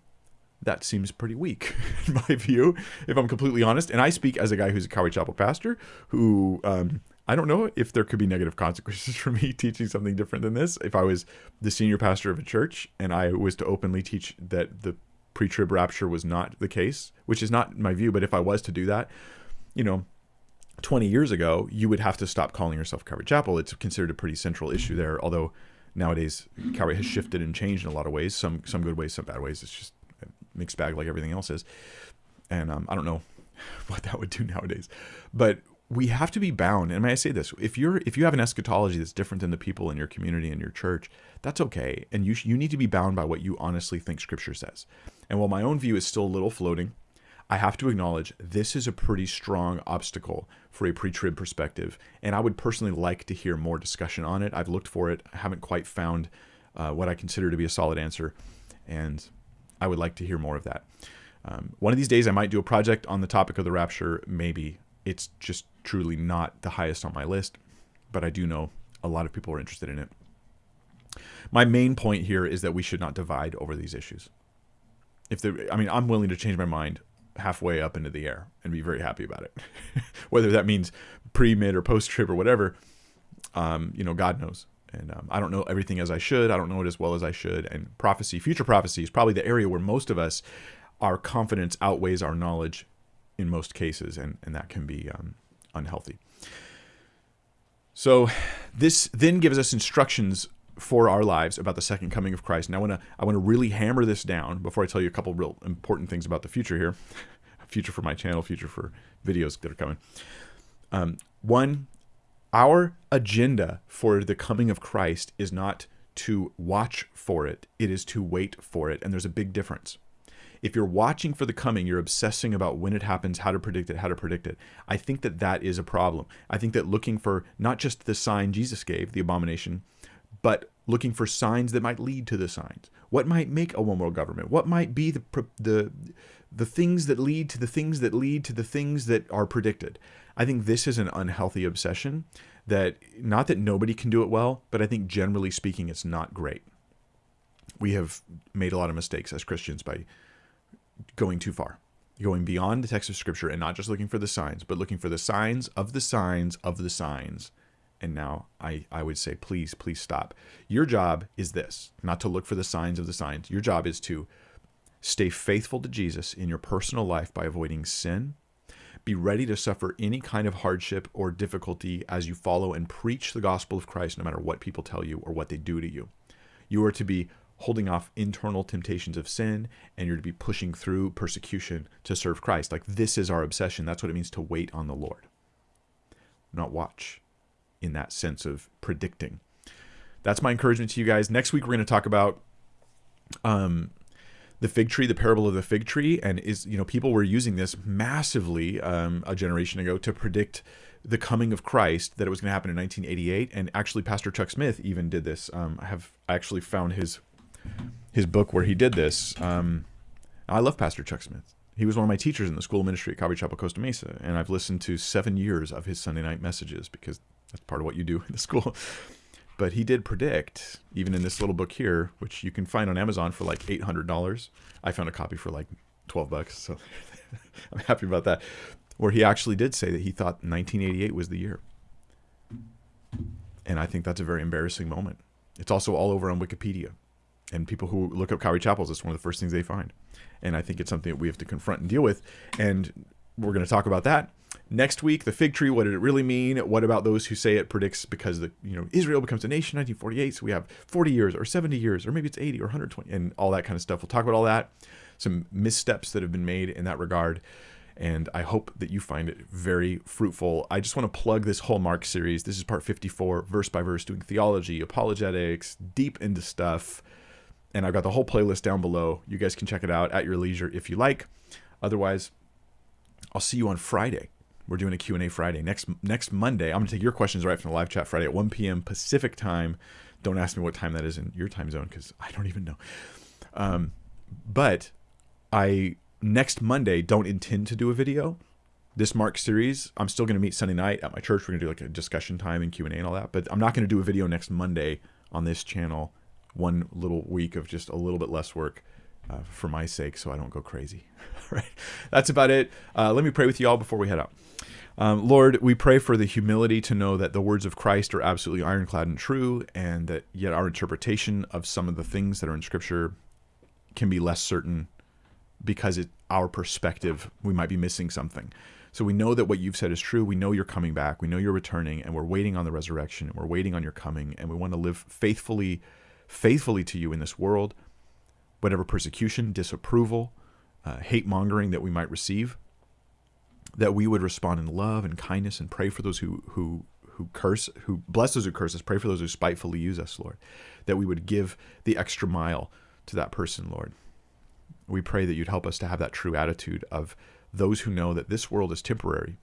that seems pretty weak [laughs] in my view, if I'm completely honest. And I speak as a guy who's a Calvary Chapel pastor who um, I don't know if there could be negative consequences [laughs] for me teaching something different than this. If I was the senior pastor of a church and I was to openly teach that the pre trib rapture was not the case, which is not my view, but if I was to do that, you know, 20 years ago, you would have to stop calling yourself Calvary Chapel. It's considered a pretty central issue there, although nowadays Calvary has shifted and changed in a lot of ways. Some some good ways, some bad ways. It's just a mixed bag like everything else is. And um, I don't know [laughs] what that would do nowadays, but we have to be bound. And may I say this: if you're if you have an eschatology that's different than the people in your community and your church, that's okay. And you you need to be bound by what you honestly think Scripture says. And while my own view is still a little floating, I have to acknowledge this is a pretty strong obstacle for a pre trib perspective. And I would personally like to hear more discussion on it. I've looked for it, I haven't quite found uh, what I consider to be a solid answer. And I would like to hear more of that. Um, one of these days, I might do a project on the topic of the rapture. Maybe it's just truly not the highest on my list, but I do know a lot of people are interested in it. My main point here is that we should not divide over these issues. If there, I mean, I'm willing to change my mind halfway up into the air and be very happy about it. [laughs] Whether that means pre, mid, or post trib or whatever, um, you know, God knows. And um, I don't know everything as I should. I don't know it as well as I should. And prophecy, future prophecy, is probably the area where most of us, our confidence outweighs our knowledge in most cases, and, and that can be um, unhealthy. So, this then gives us instructions for our lives about the second coming of Christ. And I want to I want to really hammer this down before I tell you a couple real important things about the future here, [laughs] future for my channel, future for videos that are coming. Um, one, our agenda for the coming of Christ is not to watch for it; it is to wait for it, and there's a big difference. If you're watching for the coming, you're obsessing about when it happens, how to predict it, how to predict it. I think that that is a problem. I think that looking for not just the sign Jesus gave, the abomination, but looking for signs that might lead to the signs. What might make a one world government? What might be the the the things that lead to the things that lead to the things that are predicted? I think this is an unhealthy obsession that not that nobody can do it well, but I think generally speaking it's not great. We have made a lot of mistakes as Christians by going too far, going beyond the text of scripture and not just looking for the signs, but looking for the signs of the signs of the signs and now I, I would say, please, please stop. Your job is this not to look for the signs of the signs. Your job is to stay faithful to Jesus in your personal life by avoiding sin. Be ready to suffer any kind of hardship or difficulty as you follow and preach the gospel of Christ, no matter what people tell you or what they do to you. You are to be holding off internal temptations of sin and you're to be pushing through persecution to serve Christ. Like this is our obsession. That's what it means to wait on the Lord, not watch in that sense of predicting. That's my encouragement to you guys. Next week we're going to talk about um, the fig tree, the parable of the fig tree, and is you know people were using this massively um, a generation ago to predict the coming of Christ that it was going to happen in 1988, and actually Pastor Chuck Smith even did this. Um, I have actually found his his book where he did this. Um, I love Pastor Chuck Smith. He was one of my teachers in the school ministry at Calvary Chapel Costa Mesa, and I've listened to seven years of his Sunday night messages because that's part of what you do [laughs] in the school. But he did predict, even in this little book here, which you can find on Amazon for like eight hundred dollars. I found a copy for like twelve bucks, so [laughs] I'm happy about that. Where he actually did say that he thought 1988 was the year, and I think that's a very embarrassing moment. It's also all over on Wikipedia, and people who look up Calvary Chapels, it's one of the first things they find, and I think it's something that we have to confront and deal with, and we're going to talk about that Next week, the fig tree. What did it really mean? What about those who say it predicts because the you know Israel becomes a nation 1948, so we have 40 years or 70 years or maybe it's 80 or 120 and all that kind of stuff. We'll talk about all that, some missteps that have been made in that regard, and I hope that you find it very fruitful. I just want to plug this whole Mark series. This is part 54, verse by verse, doing theology, apologetics, deep into stuff. And I've got the whole playlist down below. You guys can check it out at your leisure if you like. Otherwise, I'll see you on Friday. We're doing a Q&A Friday. Next next Monday, I'm going to take your questions right from the live chat Friday at 1 p.m. Pacific time. Don't ask me what time that is in your time zone because I don't even know. Um, but I next Monday don't intend to do a video. This Mark series, I'm still going to meet Sunday night at my church. We're going to do like a discussion time and Q and A and all that. But I'm not going to do a video next Monday on this channel. One little week of just a little bit less work uh, for my sake, so I don't go crazy. [laughs] right? That's about it. Uh, let me pray with you all before we head out. Um, Lord, we pray for the humility to know that the words of Christ are absolutely ironclad and true, and that yet our interpretation of some of the things that are in Scripture can be less certain because it our perspective we might be missing something so we know that what you've said is true we know you're coming back we know you're returning and we're waiting on the resurrection and we're waiting on your coming and we want to live faithfully faithfully to you in this world whatever persecution disapproval uh, hate mongering that we might receive that we would respond in love and kindness and pray for those who who who curse who bless those who curse us pray for those who spitefully use us lord that we would give the extra mile to that person lord we pray that you'd help us to have that true attitude of those who know that this world is temporary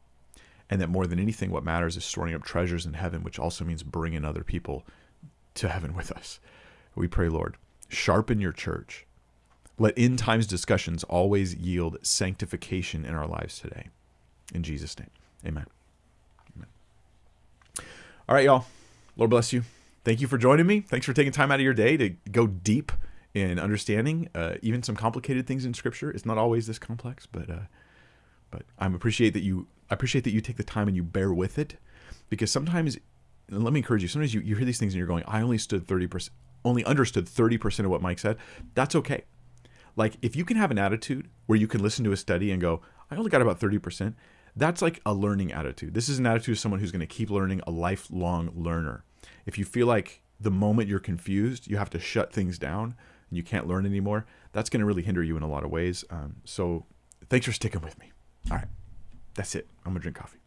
and that more than anything, what matters is storing up treasures in heaven, which also means bringing other people to heaven with us. We pray, Lord, sharpen your church. Let end times discussions always yield sanctification in our lives today. In Jesus' name, amen. amen. All right, y'all. Lord bless you. Thank you for joining me. Thanks for taking time out of your day to go deep in understanding uh, even some complicated things in Scripture. It's not always this complex, but uh, but I appreciate that you I appreciate that you take the time and you bear with it, because sometimes, let me encourage you. Sometimes you, you hear these things and you're going, I only stood thirty percent, only understood thirty percent of what Mike said. That's okay. Like if you can have an attitude where you can listen to a study and go, I only got about thirty percent. That's like a learning attitude. This is an attitude of someone who's going to keep learning, a lifelong learner. If you feel like the moment you're confused, you have to shut things down and you can't learn anymore, that's going to really hinder you in a lot of ways. Um, so thanks for sticking with me. All right. That's it. I'm going to drink coffee.